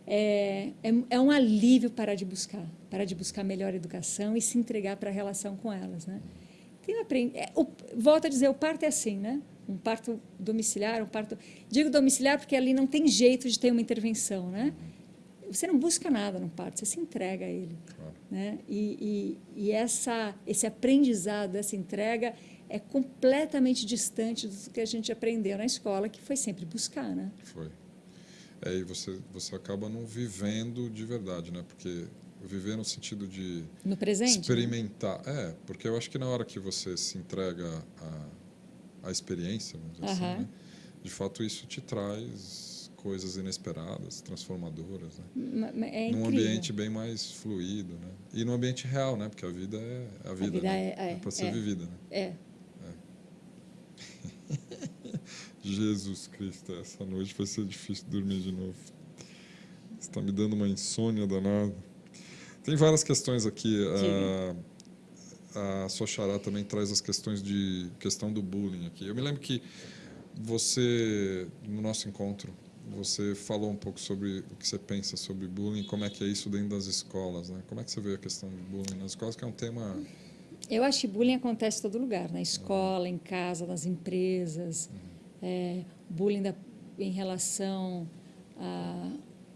É, é, é, um alívio parar de buscar, parar de buscar melhor educação e se entregar para a relação com elas, né? Tem aprende, é, o, volto a dizer, o parto é assim, né? Um parto domiciliar, um parto... Digo domiciliar porque ali não tem jeito de ter uma intervenção, né? Você não busca nada no parto, você se entrega a ele. Claro. Né? E, e, e essa, esse aprendizado, essa entrega é completamente distante do que a gente aprendeu na escola, que foi sempre buscar, né? Foi. É, e você, você acaba não vivendo de verdade, né? Porque viver no sentido de no presente experimentar né? é porque eu acho que na hora que você se entrega à, à experiência vamos dizer assim, né? de fato isso te traz coisas inesperadas, transformadoras, né? É num ambiente bem mais fluido, né? E num ambiente real, né? Porque a vida é a vida, a vida né? é, é, é para ser é, vivida, né? É. é. Jesus Cristo, essa noite vai ser difícil dormir de novo. Está me dando uma insônia danada. Tem várias questões aqui. A, a Soxará também traz as questões de questão do bullying aqui. Eu me lembro que você, no nosso encontro, você falou um pouco sobre o que você pensa sobre bullying, como é que é isso dentro das escolas, né? Como é que você vê a questão do bullying nas escolas, que é um tema... Eu acho que bullying acontece em todo lugar, na escola, em casa, nas empresas. Uhum. É, bullying da, em relação a,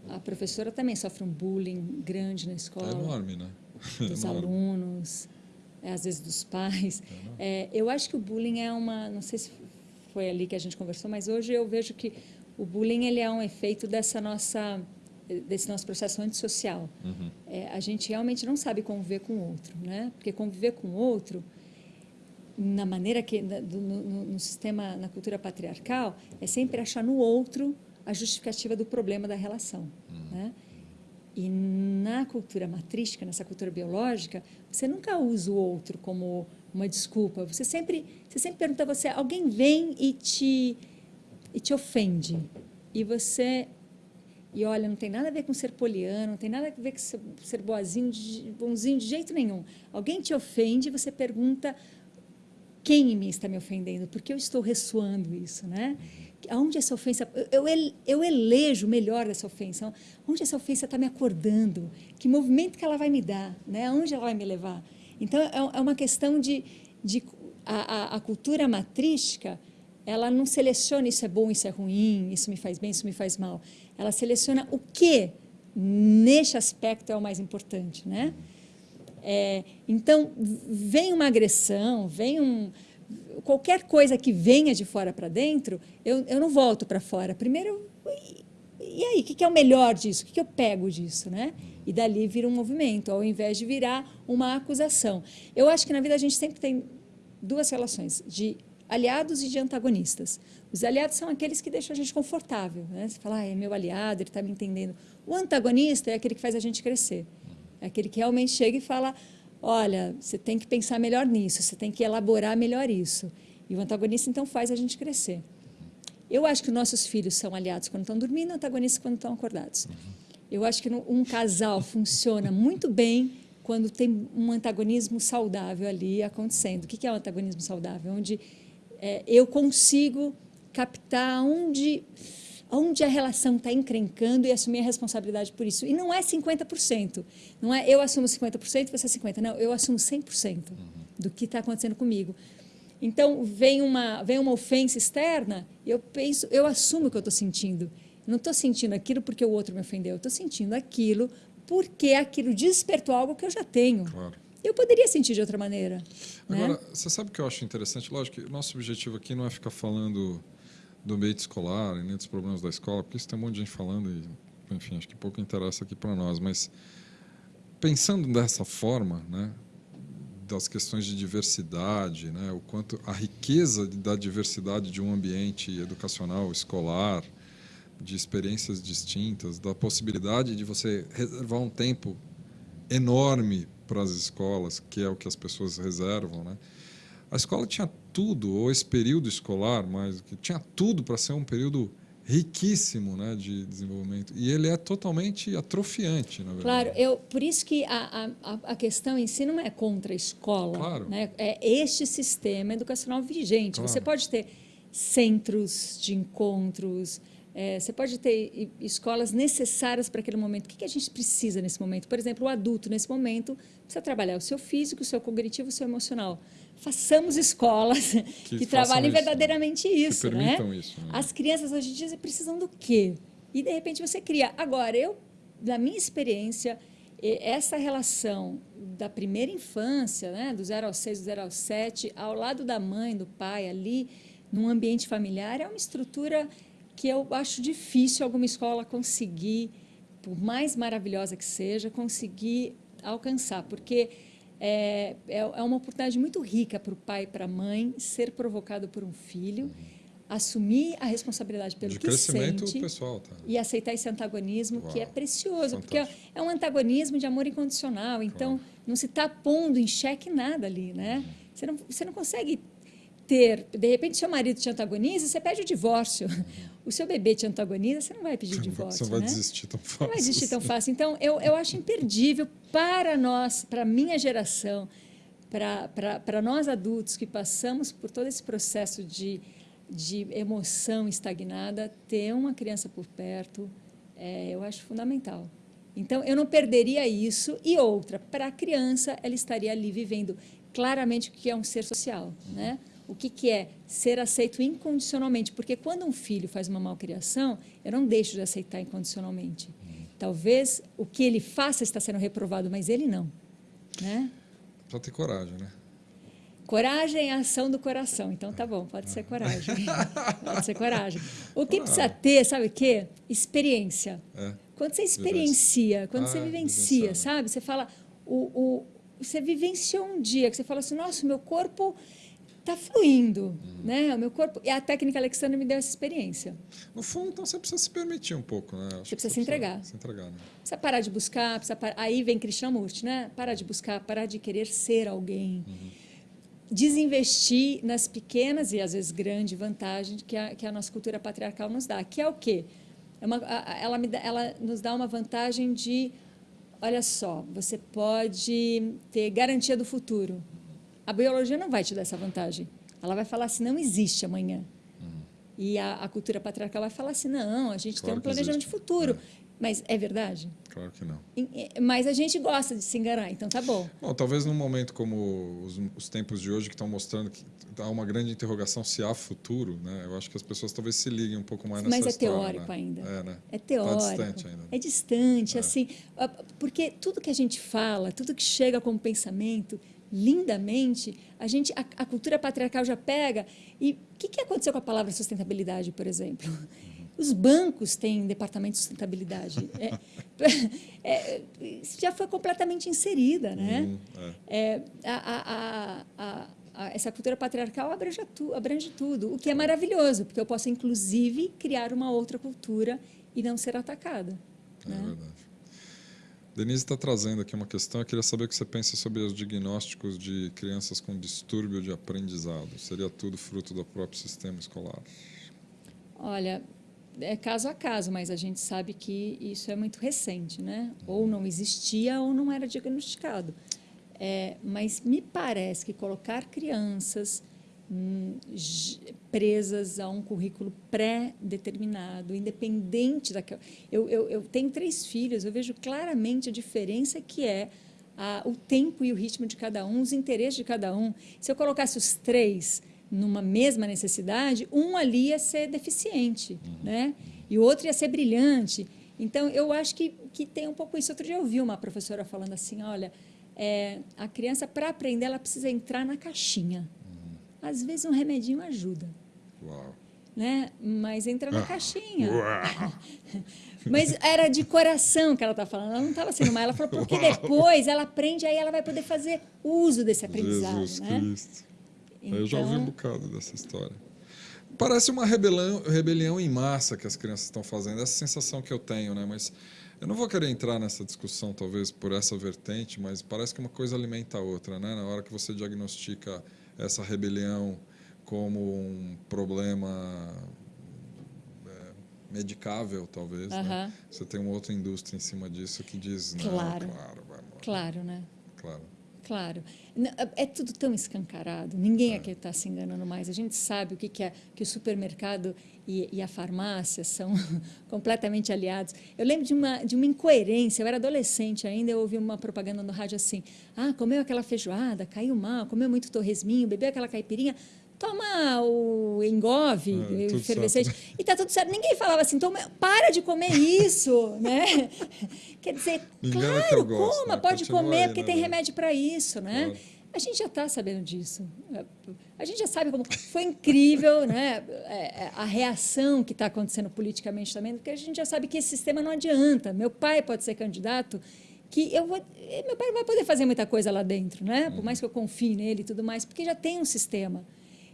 a professora também sofre um bullying grande na escola. É enorme, né? Dos enorme. alunos, é, às vezes dos pais. É, eu acho que o bullying é uma, não sei se foi ali que a gente conversou, mas hoje eu vejo que o bullying ele é um efeito dessa nossa desse nosso processo antissocial. Uhum. É, a gente realmente não sabe conviver com o outro, né? Porque conviver com o outro na maneira que no, no, no, sistema na cultura patriarcal é sempre achar no outro a justificativa do problema da relação uhum. né? e na cultura matrística nessa cultura biológica você nunca usa o outro como uma desculpa você sempre você sempre pergunta a você alguém vem e te e te ofende e você e olha não tem nada a ver com ser poliano não tem nada a ver com ser, ser boazinho de, bonzinho de jeito nenhum alguém te ofende você pergunta quem em mim está me ofendendo? Porque eu estou ressoando isso, né? Aonde essa ofensa... Eu, eu elejo o melhor dessa ofensa. Onde essa ofensa está me acordando? Que movimento que ela vai me dar? Né? Aonde ela vai me levar? Então, é, é uma questão de... de a, a, a cultura matrística, ela não seleciona isso é bom, isso é ruim, isso me faz bem, isso me faz mal. Ela seleciona o que, neste aspecto, é o mais importante, né? É, então, vem uma agressão, vem um, qualquer coisa que venha de fora para dentro, eu, eu não volto para fora. Primeiro, e, e aí, o que, que, é o melhor disso? O que, que eu pego disso? Né? E dali vira um movimento, ao invés de virar uma acusação. Eu acho que na vida a gente sempre tem duas relações, de aliados e de antagonistas. Os aliados são aqueles que deixam a gente confortável. Né? Você fala, ah, é meu aliado, ele está me entendendo. O antagonista é aquele que faz a gente crescer. É aquele que realmente chega e fala, olha, você tem que pensar melhor nisso, você tem que elaborar melhor isso. E o antagonista, então, faz a gente crescer. Eu acho que nossos filhos são aliados quando estão dormindo, antagonistas quando estão acordados. Eu acho que um casal funciona muito bem quando tem um antagonismo saudável ali acontecendo. O que é um antagonismo saudável? Onde é, eu consigo captar onde onde a relação está encrencando e assumir a responsabilidade por isso. E não é 50%. Não é eu assumo 50% e você 50%. Não, eu assumo 100% do que está acontecendo comigo. Então, vem uma, vem uma ofensa externa e eu penso, eu assumo o que eu estou sentindo. Não estou sentindo aquilo porque o outro me ofendeu. Eu estou sentindo aquilo porque aquilo despertou algo que eu já tenho. Claro. Eu poderia sentir de outra maneira. Né? Agora, né? você sabe o que eu acho interessante? Lógico que nosso objetivo aqui não é ficar falando do ambiente escolar e nem dos problemas da escola, porque isso tem um monte de gente falando e, enfim, acho que pouco interessa aqui para nós. Mas pensando dessa forma, né, das questões de diversidade, né, o quanto a riqueza da diversidade de um ambiente educacional, escolar, de experiências distintas, da possibilidade de você reservar um tempo enorme para as escolas, que é o que as pessoas reservam, né? A escola tinha tudo, ou esse período escolar, mas que tinha tudo para ser um período riquíssimo né, de desenvolvimento. E ele é totalmente atrofiante, na verdade. Claro, eu, por isso que a, a, a questão em si não é contra a escola. Claro. Né? É este sistema educacional vigente. Claro. Você pode ter centros de encontros, é, você pode ter escolas necessárias para aquele momento. O que, que a gente precisa nesse momento? Por exemplo, o adulto, nesse momento, precisa trabalhar o seu físico, o seu cognitivo, o seu emocional façamos escolas que, que trabalhem isso, né? verdadeiramente né? isso, que né? isso. Né? As crianças hoje em dia precisam do quê? E de repente você cria. Agora, eu, na minha experiência, essa relação da primeira infância, né, do 0 ao 6, do 0 ao 7, ao lado da mãe, do pai, ali, num ambiente familiar, é uma estrutura que eu acho difícil alguma escola conseguir, por mais maravilhosa que seja, conseguir alcançar, porque é, é, é uma oportunidade muito rica para o pai e para a mãe ser provocado por um filho. assumir a responsabilidade pelo de que crescimento sente pessoal, tá? e aceitar esse antagonismo Uau, que é precioso, fantástico. porque é, é um antagonismo de amor incondicional. Então, não se está pondo em xeque nada ali, né? Uhum. Você não, você não consegue ter, de repente, seu marido te antagoniza, você pede o divórcio. O seu bebê te antagoniza, você não vai pedir divórcio, Você não vai né? desistir tão fácil. Não vai existir tão fácil. Então, eu, eu acho imperdível para nós, para a minha geração, para nós adultos que passamos por todo esse processo de, de emoção estagnada, ter uma criança por perto, é, eu acho fundamental. Então, eu não perderia isso. E outra, para a criança, ela estaria ali vivendo claramente o que é um ser social, né? O que, que é ser aceito incondicionalmente? Porque quando um filho faz uma malcriação, eu não deixo de aceitar incondicionalmente. Talvez o que ele faça está sendo reprovado, mas ele não, né? Precisa ter coragem, né? Coragem é a ação do coração. Então tá bom, pode ser coragem. pode ser coragem. O que precisa ter, sabe o quê? Experiência. É. Quando você experiencia, quando Ah, você vivencia, né? sabe? Você fala, o, o, você vivenciou um dia que você fala assim, nossa, meu corpo está fluindo, Uhum. né? O meu corpo... E a técnica Alexandra me deu essa experiência. No fundo, então, você precisa se permitir um pouco, né? Acho Você precisa se entregar. Se entregar, né? Precisa parar de buscar, precisa par... aí vem Krishnamurti, né? Parar de buscar, parar de querer ser alguém. Desinvestir nas pequenas e às vezes grandes vantagens que a, que a nossa cultura patriarcal nos dá, que é o quê? É uma, ela, me ela nos dá uma vantagem de, olha só, você pode ter garantia do futuro. A biologia não vai te dar essa vantagem. Ela vai falar assim, não existe amanhã. E a, a cultura patriarcal vai falar assim, não, a gente Claro tem um planejamento de futuro. Mas é verdade? Claro que não. Mas a gente gosta de se enganar, então tá bom. Bom, talvez num momento como os, os tempos de hoje que estão mostrando que há uma grande interrogação se há futuro, né? Eu acho que as pessoas talvez se liguem um pouco mais nessa Mas é história, teórico né? ainda. É, né? É teórico. Tá distante ainda. É distante, assim, ah, porque tudo que a gente fala, tudo que chega como pensamento, lindamente, a gente, a, a cultura patriarcal já pega. E o que, que aconteceu com a palavra sustentabilidade, por exemplo? Os bancos têm departamento de sustentabilidade. É, é, isso já foi completamente inserida, né? Hum, é. É, a- a- essa cultura patriarcal abrange, tu, abrange tudo, o que é maravilhoso, porque eu posso, inclusive, criar uma outra cultura e não ser atacada. É né? verdade. Denise está trazendo aqui uma questão. Eu queria saber o que você pensa sobre os diagnósticos de crianças com distúrbio de aprendizado. Seria tudo fruto do próprio sistema escolar? Olha, é caso a caso, mas a gente sabe que isso é muito recente, né? Ou não existia ou não era diagnosticado. É, mas me parece que colocar crianças hum, presas a um currículo pré-determinado, independente daquela. Eu, eu, eu tenho três filhos, eu vejo claramente a diferença que é a, o tempo e o ritmo de cada um, os interesses de cada um. Se eu colocasse os três numa mesma necessidade, um ali ia ser deficiente, né? E o outro ia ser brilhante. Então, eu acho que, que tem um pouco isso. Outro dia eu ouvi uma professora falando assim, olha, é, a criança, para aprender, ela precisa entrar na caixinha. Às vezes, um remedinho ajuda, Uau! né? Mas entra na Ah. caixinha. Uau! Mas era de coração que ela está falando. Ela não estava sendo má. Ela falou, porque depois ela aprende, aí ela vai poder fazer uso desse aprendizado, Jesus né? Cristo. Eu já ouvi um Então- bocado dessa história. Parece uma rebelião, rebelião em massa que as crianças estão fazendo, essa sensação que eu tenho, né? Mas eu não vou querer entrar nessa discussão, talvez, por essa vertente, mas parece que uma coisa alimenta a outra, né? Na hora que você diagnostica essa rebelião como um problema é, medicável, talvez, né? Aham. Você tem uma outra indústria em cima disso que diz, não, Claro. claro, vai morrer. Claro, né? Claro. Claro. N- É tudo tão escancarado. Ninguém aqui está se enganando mais. A gente sabe o que, que é que o supermercado e, e a farmácia são completamente aliados. Eu lembro de uma, de uma incoerência. Eu era adolescente ainda, eu ouvi uma propaganda no rádio assim: ah, comeu aquela feijoada, caiu mal, comeu muito torresminho, bebeu aquela caipirinha. Toma o engove, É, tudo efervescente, e tá tudo certo. Ninguém falava assim, toma, para de comer isso, né? Quer dizer, claro, gosto, coma, né? pode Continua comer, aí, porque né, tem remédio para isso, né? Claro. A gente já está sabendo disso. A gente já sabe como foi incrível, né? é, é, A reação que está acontecendo politicamente também, porque a gente já sabe que esse sistema não adianta. Meu pai pode ser candidato, que eu vou, meu pai não vai poder fazer muita coisa lá dentro, né? Por mais que eu confie nele e tudo mais, porque já tem um sistema.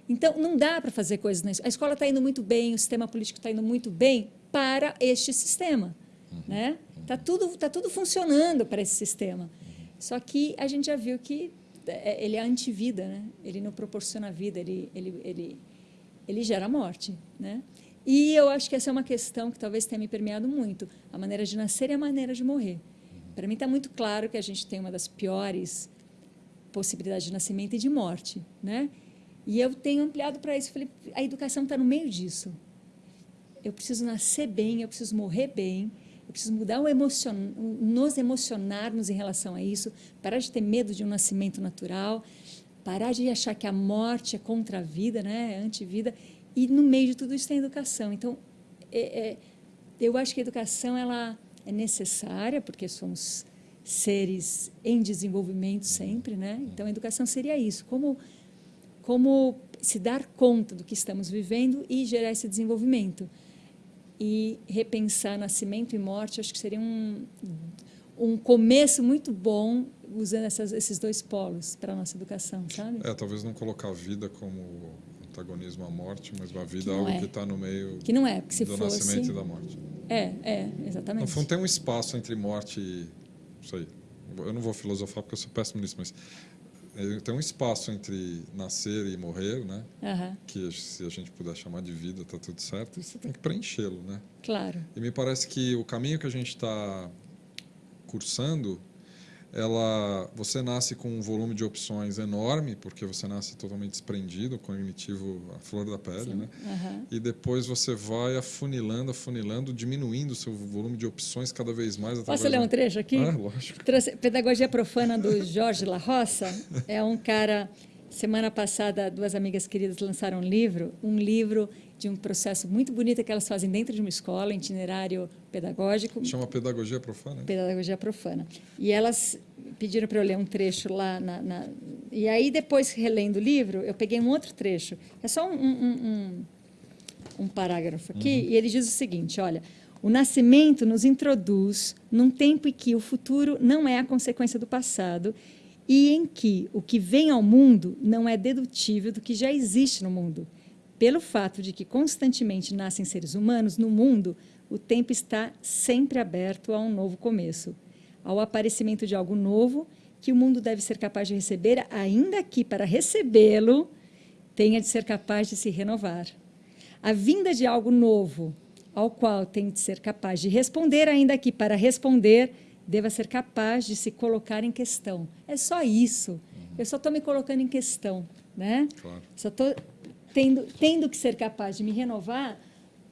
Então, não dá para fazer coisas na escola. A escola está indo muito bem, o sistema político está indo muito bem para este sistema. Uhum. Né? Tá tudo, tá tudo funcionando para esse sistema. Só que a gente já viu que é, ele é antivida, né? ele não proporciona vida, ele, ele, ele, ele gera morte. Né? E eu acho que essa é uma questão que talvez tenha me permeado muito, a maneira de nascer e a maneira de morrer. Para mim está muito claro que a gente tem uma das piores possibilidades de nascimento e de morte. Né? E eu tenho ampliado para isso. Falei, a educação está no meio disso. Eu preciso nascer bem, eu preciso morrer bem, eu preciso mudar o emocion... nos emocionarmos em relação a isso, parar de ter medo de um nascimento natural, parar de achar que a morte é contra a vida, né? é anti-vida. E no meio de tudo isso tem educação. Então, é, é, eu acho que a educação ela é necessária, porque somos seres em desenvolvimento sempre. Né? Então, a educação seria isso. Como como se dar conta do que estamos vivendo e gerar esse desenvolvimento. E repensar nascimento e morte, acho que seria um, um começo muito bom usando essas, esses dois polos para a nossa educação, sabe? É, talvez não colocar a vida como antagonismo à morte, mas a vida é algo é. que está no meio que não é, porque se do fosse... nascimento e da morte. É, é, exatamente. No fundo, tem um espaço entre morte e... Não sei, eu não vou filosofar porque eu sou péssimo nisso, mas tem um espaço entre nascer e morrer, né? Uhum. Que se a gente puder chamar de vida, está tudo certo. E você tem que preenchê-lo, né? Claro. E me parece que o caminho que a gente está cursando ela, você nasce com um volume de opções enorme, porque você nasce totalmente desprendido, cognitivo à flor da pele, Sim. né? Uhum. E depois você vai afunilando, afunilando, diminuindo o seu volume de opções cada vez mais. Posso ler um trecho aqui? Ah, lógico. Pedagogia Profana, do Jorge La Roça. É um cara... Semana passada, duas amigas queridas lançaram um livro, um livro de um processo muito bonito que elas fazem dentro de uma escola, itinerário pedagógico. Chama Pedagogia Profana? Pedagogia Profana. E elas pediram para eu ler um trecho lá. Na, na, e aí, depois, relendo o livro, eu peguei um outro trecho. É só um, um, um, um parágrafo aqui, uhum. e ele diz o seguinte, olha... O nascimento nos introduz num tempo em que o futuro não é a consequência do passado e em que o que vem ao mundo não é dedutível do que já existe no mundo. Pelo fato de que constantemente nascem seres humanos no mundo, o tempo está sempre aberto a um novo começo ao aparecimento de algo novo que o mundo deve ser capaz de receber, ainda que para recebê-lo tenha de ser capaz de se renovar. A vinda de algo novo, ao qual tem de ser capaz de responder, ainda que para responder deva ser capaz de se colocar em questão. É só isso. Eu só estou me colocando em questão, né? Claro. Só estou tendo, tendo que ser capaz de me renovar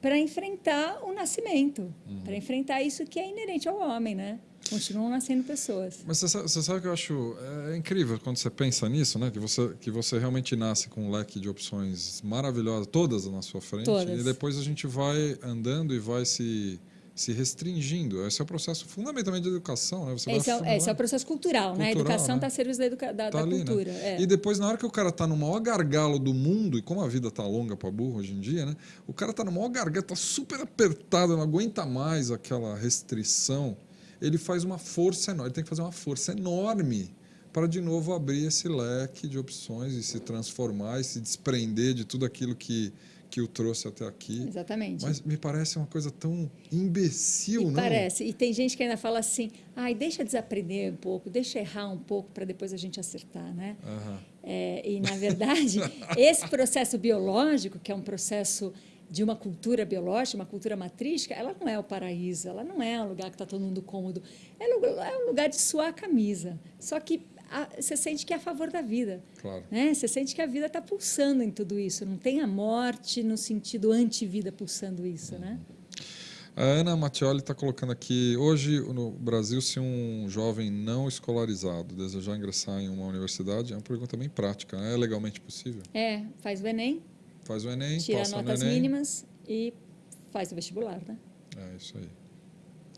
para enfrentar o nascimento, uhum. para enfrentar isso que é inerente ao homem, né? Continuam nascendo pessoas. Mas você sabe, você sabe que eu acho é incrível quando você pensa nisso, né? Que você que você realmente nasce com um leque de opções maravilhosas, todas na sua frente, todas. e depois a gente vai andando e vai se se restringindo. Esse é o processo fundamentalmente da educação, né? Você esse, é, esse é o processo cultural, cultural né? A educação está né? a serviço da, educa da, tá da ali, né? cultura. Né? É. E depois, na hora que o cara está no maior gargalo do mundo, e como a vida está longa para burro hoje em dia, né? O cara está no maior gargalo, está super apertado, não aguenta mais aquela restrição ele faz uma força enorme, ele tem que fazer uma força enorme para de novo abrir esse leque de opções e se transformar e se desprender de tudo aquilo que que o trouxe até aqui. Exatamente. Mas me parece uma coisa tão imbecil, e não? Parece. E tem gente que ainda fala assim, ai, deixa desaprender um pouco, deixa errar um pouco para depois a gente acertar, né? Uhum. É, e, na verdade, esse processo biológico, que é um processo de uma cultura biológica, uma cultura matrística, ela não é o paraíso, ela não é um lugar que está todo mundo cômodo. É um lugar de suar a camisa. Só que a, você sente que é a favor da vida. Claro. Né? Você sente que a vida está pulsando em tudo isso. Não tem a morte no sentido anti-vida pulsando isso. Né? A Ana Mattioli está colocando aqui, hoje no Brasil, se um jovem não escolarizado desejar ingressar em uma universidade, é uma pergunta bem prática, né? é legalmente possível? É, faz o Enem, Faz o Enem, tira passa notas no Enem. mínimas e faz o vestibular, né? É isso aí.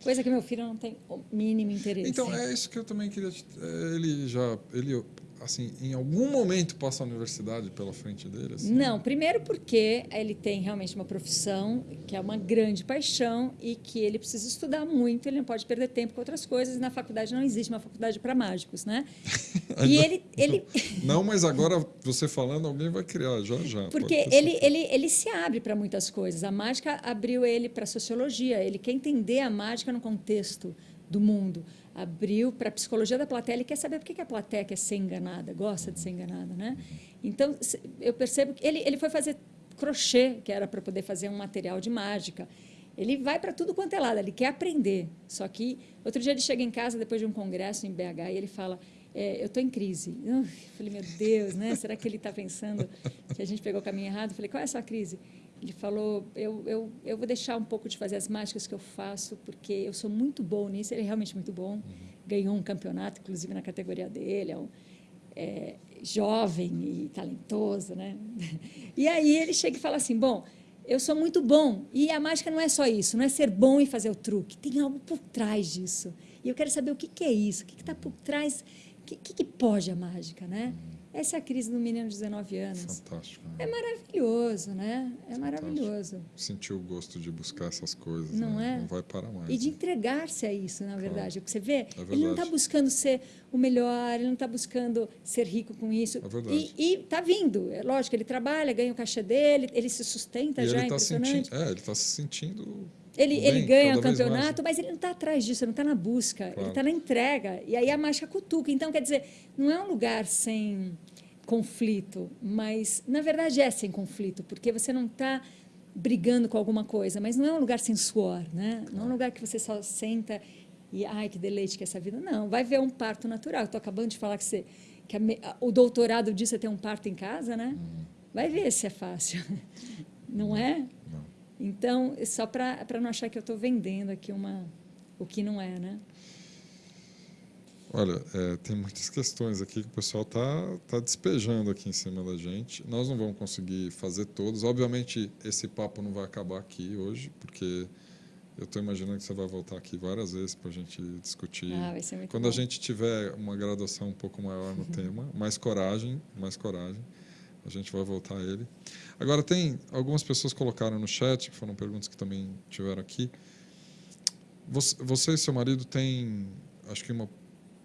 Coisa que meu filho não tem o mínimo interesse. Então, é isso que eu também queria... É, ele já... Ele, assim, em algum momento passa a universidade pela frente dele? Assim? Não, primeiro porque ele tem realmente uma profissão que é uma grande paixão e que ele precisa estudar muito, ele não pode perder tempo com outras coisas, e na faculdade não existe uma faculdade para mágicos, né? e ele, ele... Não, mas agora você falando, alguém vai criar, já, já. Porque ele, ele, ele se abre para muitas coisas. A mágica abriu ele para a sociologia, ele quer entender a mágica no contexto do mundo abriu para a psicologia da plateia, ele quer saber por que a plateia quer ser enganada, gosta de ser enganada. Né? Então, eu percebo que ele, ele foi fazer crochê, que era para poder fazer um material de mágica. Ele vai para tudo quanto é lado, ele quer aprender. Só que, outro dia ele chega em casa, depois de um congresso em BH, e ele fala, é, eu estou em crise. Eu falei, meu Deus, né? será que ele está pensando que a gente pegou o caminho errado? Eu falei, qual é a sua crise? Ele falou: eu, eu, eu vou deixar um pouco de fazer as mágicas que eu faço, porque eu sou muito bom nisso. Ele é realmente muito bom. Uhum. Ganhou um campeonato, inclusive na categoria dele. É, um, é jovem e talentoso. Né? E aí ele chega e fala assim: bom, eu sou muito bom. E a mágica não é só isso, não é ser bom e fazer o truque. Tem algo por trás disso. E eu quero saber o que, que é isso, o que está por trás, o que, que, que pode a mágica, né? Uhum. Essa é a crise do menino de 19 anos. Fantástico. Né? É maravilhoso, né? É Fantástico. maravilhoso. Sentir o gosto de buscar essas coisas. Não né? é? Não vai parar mais. E de né? entregar-se a isso, na verdade. Claro. Você vê, é ele não está buscando ser o melhor, ele não está buscando ser rico com isso. É verdade. E está vindo. É lógico, ele trabalha, ganha o cachê dele, ele se sustenta e já, ele tá sentindo, É, ele está se sentindo ele, Bem, ele ganha o campeonato, mas ele não está atrás disso, ele não está na busca, claro. ele está na entrega. E aí a mágica cutuca. Então, quer dizer, não é um lugar sem conflito, mas na verdade é sem conflito, porque você não está brigando com alguma coisa, mas não é um lugar sem suor, né? Não é um lugar que você só senta e ai que deleite que é essa vida. Não, vai ver um parto natural. Estou acabando de falar que você que a, o doutorado disso é ter um parto em casa, né? Hum. Vai ver se é fácil, não é? Não. Então, só para não achar que eu estou vendendo aqui uma o que não é, né? Olha, é, tem muitas questões aqui que o pessoal está tá despejando aqui em cima da gente. Nós não vamos conseguir fazer todos. Obviamente, esse papo não vai acabar aqui hoje, porque eu estou imaginando que você vai voltar aqui várias vezes para a gente discutir. Ah, vai ser muito Quando bom. a gente tiver uma graduação um pouco maior no tema, mais coragem, mais coragem, a gente vai voltar a ele. Agora, tem algumas pessoas colocaram no chat, que foram perguntas que também tiveram aqui. Você, você e seu marido têm, acho que uma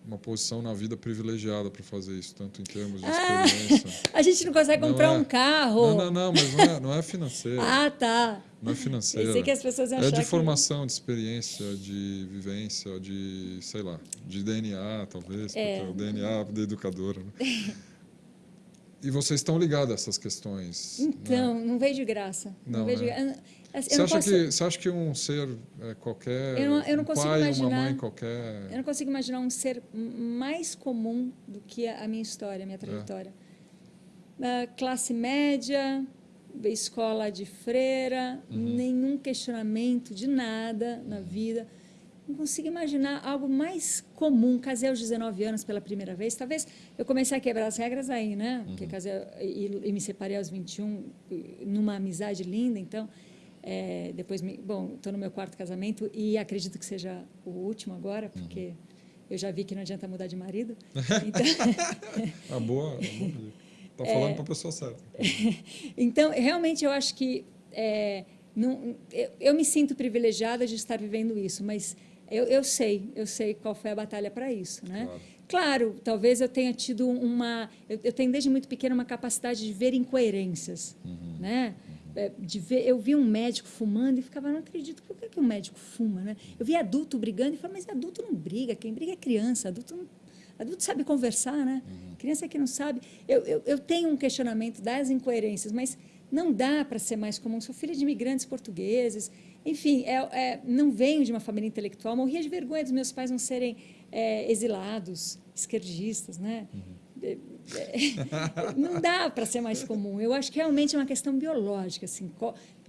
uma posição na vida privilegiada para fazer isso, tanto em termos de ah, experiência. Ah, a gente não consegue comprar não é, um carro. Não, não, não, mas não é, não é financeiro. ah, tá. Não é financeiro. Pensei que as pessoas iam É de que... formação, de experiência, de vivência, de, sei lá, de DNA, talvez, é. porque o DNA da educadora. Né? e vocês estão ligados a essas questões? Então, né? não veio de graça. Não, não veio né? você, acha posso... que, você acha que um ser é, qualquer, eu não, eu não um pai, imaginar, uma mãe qualquer... Eu não consigo imaginar um ser mais comum do que a minha história, a minha trajetória. É. Uh, classe média, escola de freira, uhum. nenhum questionamento de nada na vida. Não consigo imaginar algo mais comum. Casei aos 19 anos pela primeira vez. Talvez eu comecei a quebrar as regras aí, né? Uhum. Porque casei e, e me separei aos 21 numa amizade linda, então... É, depois, me, bom, estou no meu quarto casamento e acredito que seja o último agora, porque uhum. eu já vi que não adianta mudar de marido. Então, a boa, está falando é, para a pessoa certa. então, realmente, eu acho que é, não, eu, eu, me sinto privilegiada de estar vivendo isso, mas eu, eu sei, eu sei qual foi a batalha para isso, né? Claro. Claro, talvez eu tenha tido uma, eu, eu, tenho desde muito pequena uma capacidade de ver incoerências, uhum. né? É, de ver, eu vi um médico fumando e ficava, não acredito, por que, que um médico fuma? Né? Eu vi adulto brigando e falava, mas adulto não briga, quem briga é criança, adulto não, adulto sabe conversar, né? Uhum. Criança que não sabe. Eu, eu, eu, tenho um questionamento das incoerências, mas não dá para ser mais comum. Sou filha de imigrantes portugueses, enfim, é, é, não venho de uma família intelectual, morria de vergonha dos meus pais não serem é, exilados, esquerdistas, né? Uhum. não dá para ser mais comum. Eu acho que realmente é uma questão biológica. Assim,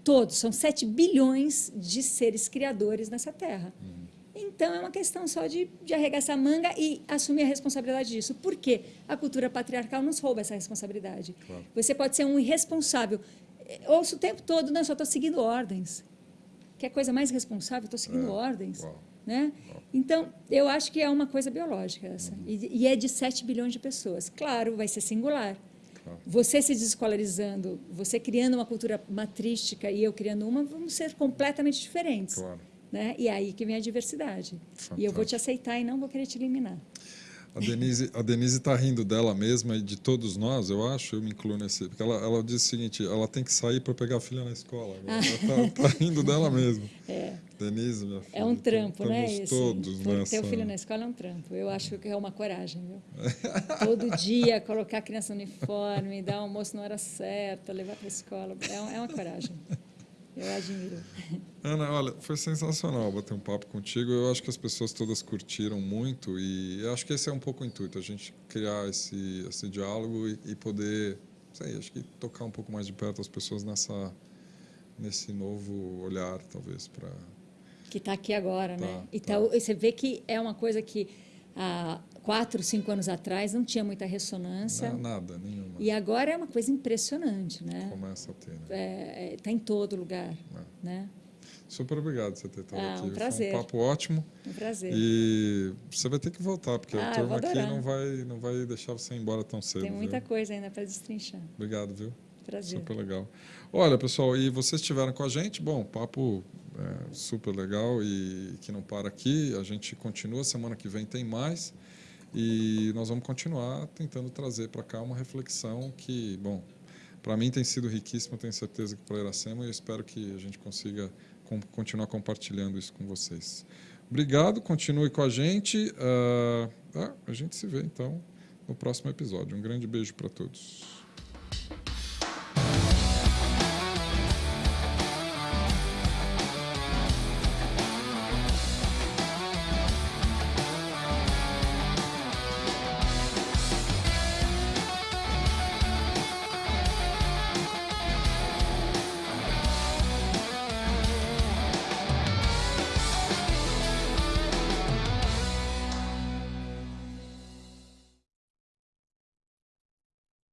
todos, são 7 bilhões de seres criadores nessa Terra. Uhum. Então, é uma questão só de, de arregaçar a manga e assumir a responsabilidade disso. Por quê? A cultura patriarcal nos rouba essa responsabilidade. Claro. Você pode ser um irresponsável. Ouço o tempo todo, não, só estou seguindo ordens. Que é coisa mais responsável, estou seguindo é. ordens. Uau. Né? Então, eu acho que é uma coisa biológica essa. E, e é de 7 bilhões de pessoas. Claro, vai ser singular. Claro. Você se desescolarizando, você criando uma cultura matrística e eu criando uma, vamos ser completamente diferentes. Claro. Né? E é aí que vem a diversidade. E eu vou te Fantástico. aceitar e não vou querer te eliminar. A Denise a Denise está rindo dela mesma e de todos nós, eu acho, eu me incluo nesse. Porque ela, ela diz o seguinte: ela tem que sair para pegar a filha na escola. Ela está rindo dela mesma. É. Denise, minha filha. É um trampo, né? Esse, todos Ter nessa. o filho na escola é um trampo. Eu acho que é uma coragem, viu? Todo dia colocar a criança no uniforme, dar almoço na hora certa, levar para a escola. É, é uma coragem. Eu admiro. Ana, olha, foi sensacional bater um papo contigo. Eu acho que as pessoas todas curtiram muito e eu acho que esse é um pouco o intuito, a gente criar esse, esse diálogo e, e poder, sei, acho que tocar um pouco mais de perto as pessoas nessa nesse novo olhar, talvez, para Que está aqui agora, né? Tá, E tá. tá- e você vê que é uma coisa que há quatro, cinco anos atrás não tinha muita ressonância. nada, nenhuma. E agora é uma coisa impressionante, né? Começa a ter. Né? Está é, tá em todo lugar, né? Super obrigado por você ter estado Ah, aqui. um prazer. Foi um papo ótimo. Um prazer. E você vai ter que voltar, porque Ah, a turma aqui não vai, não vai deixar você ir embora tão cedo. Tem muita viu? coisa ainda para destrinchar. Obrigado, viu? Prazer. Super legal. Olha, pessoal, e vocês estiveram com a gente? Bom, papo é, super legal e que não para aqui. A gente continua, semana que vem tem mais. E nós vamos continuar tentando trazer para cá uma reflexão que, bom, para mim tem sido riquíssima, tenho certeza que para Iracema e eu espero que a gente consiga com- continuar compartilhando isso com vocês. Obrigado, continue com a gente. Ah, a gente se vê então no próximo episódio. Um grande beijo para todos.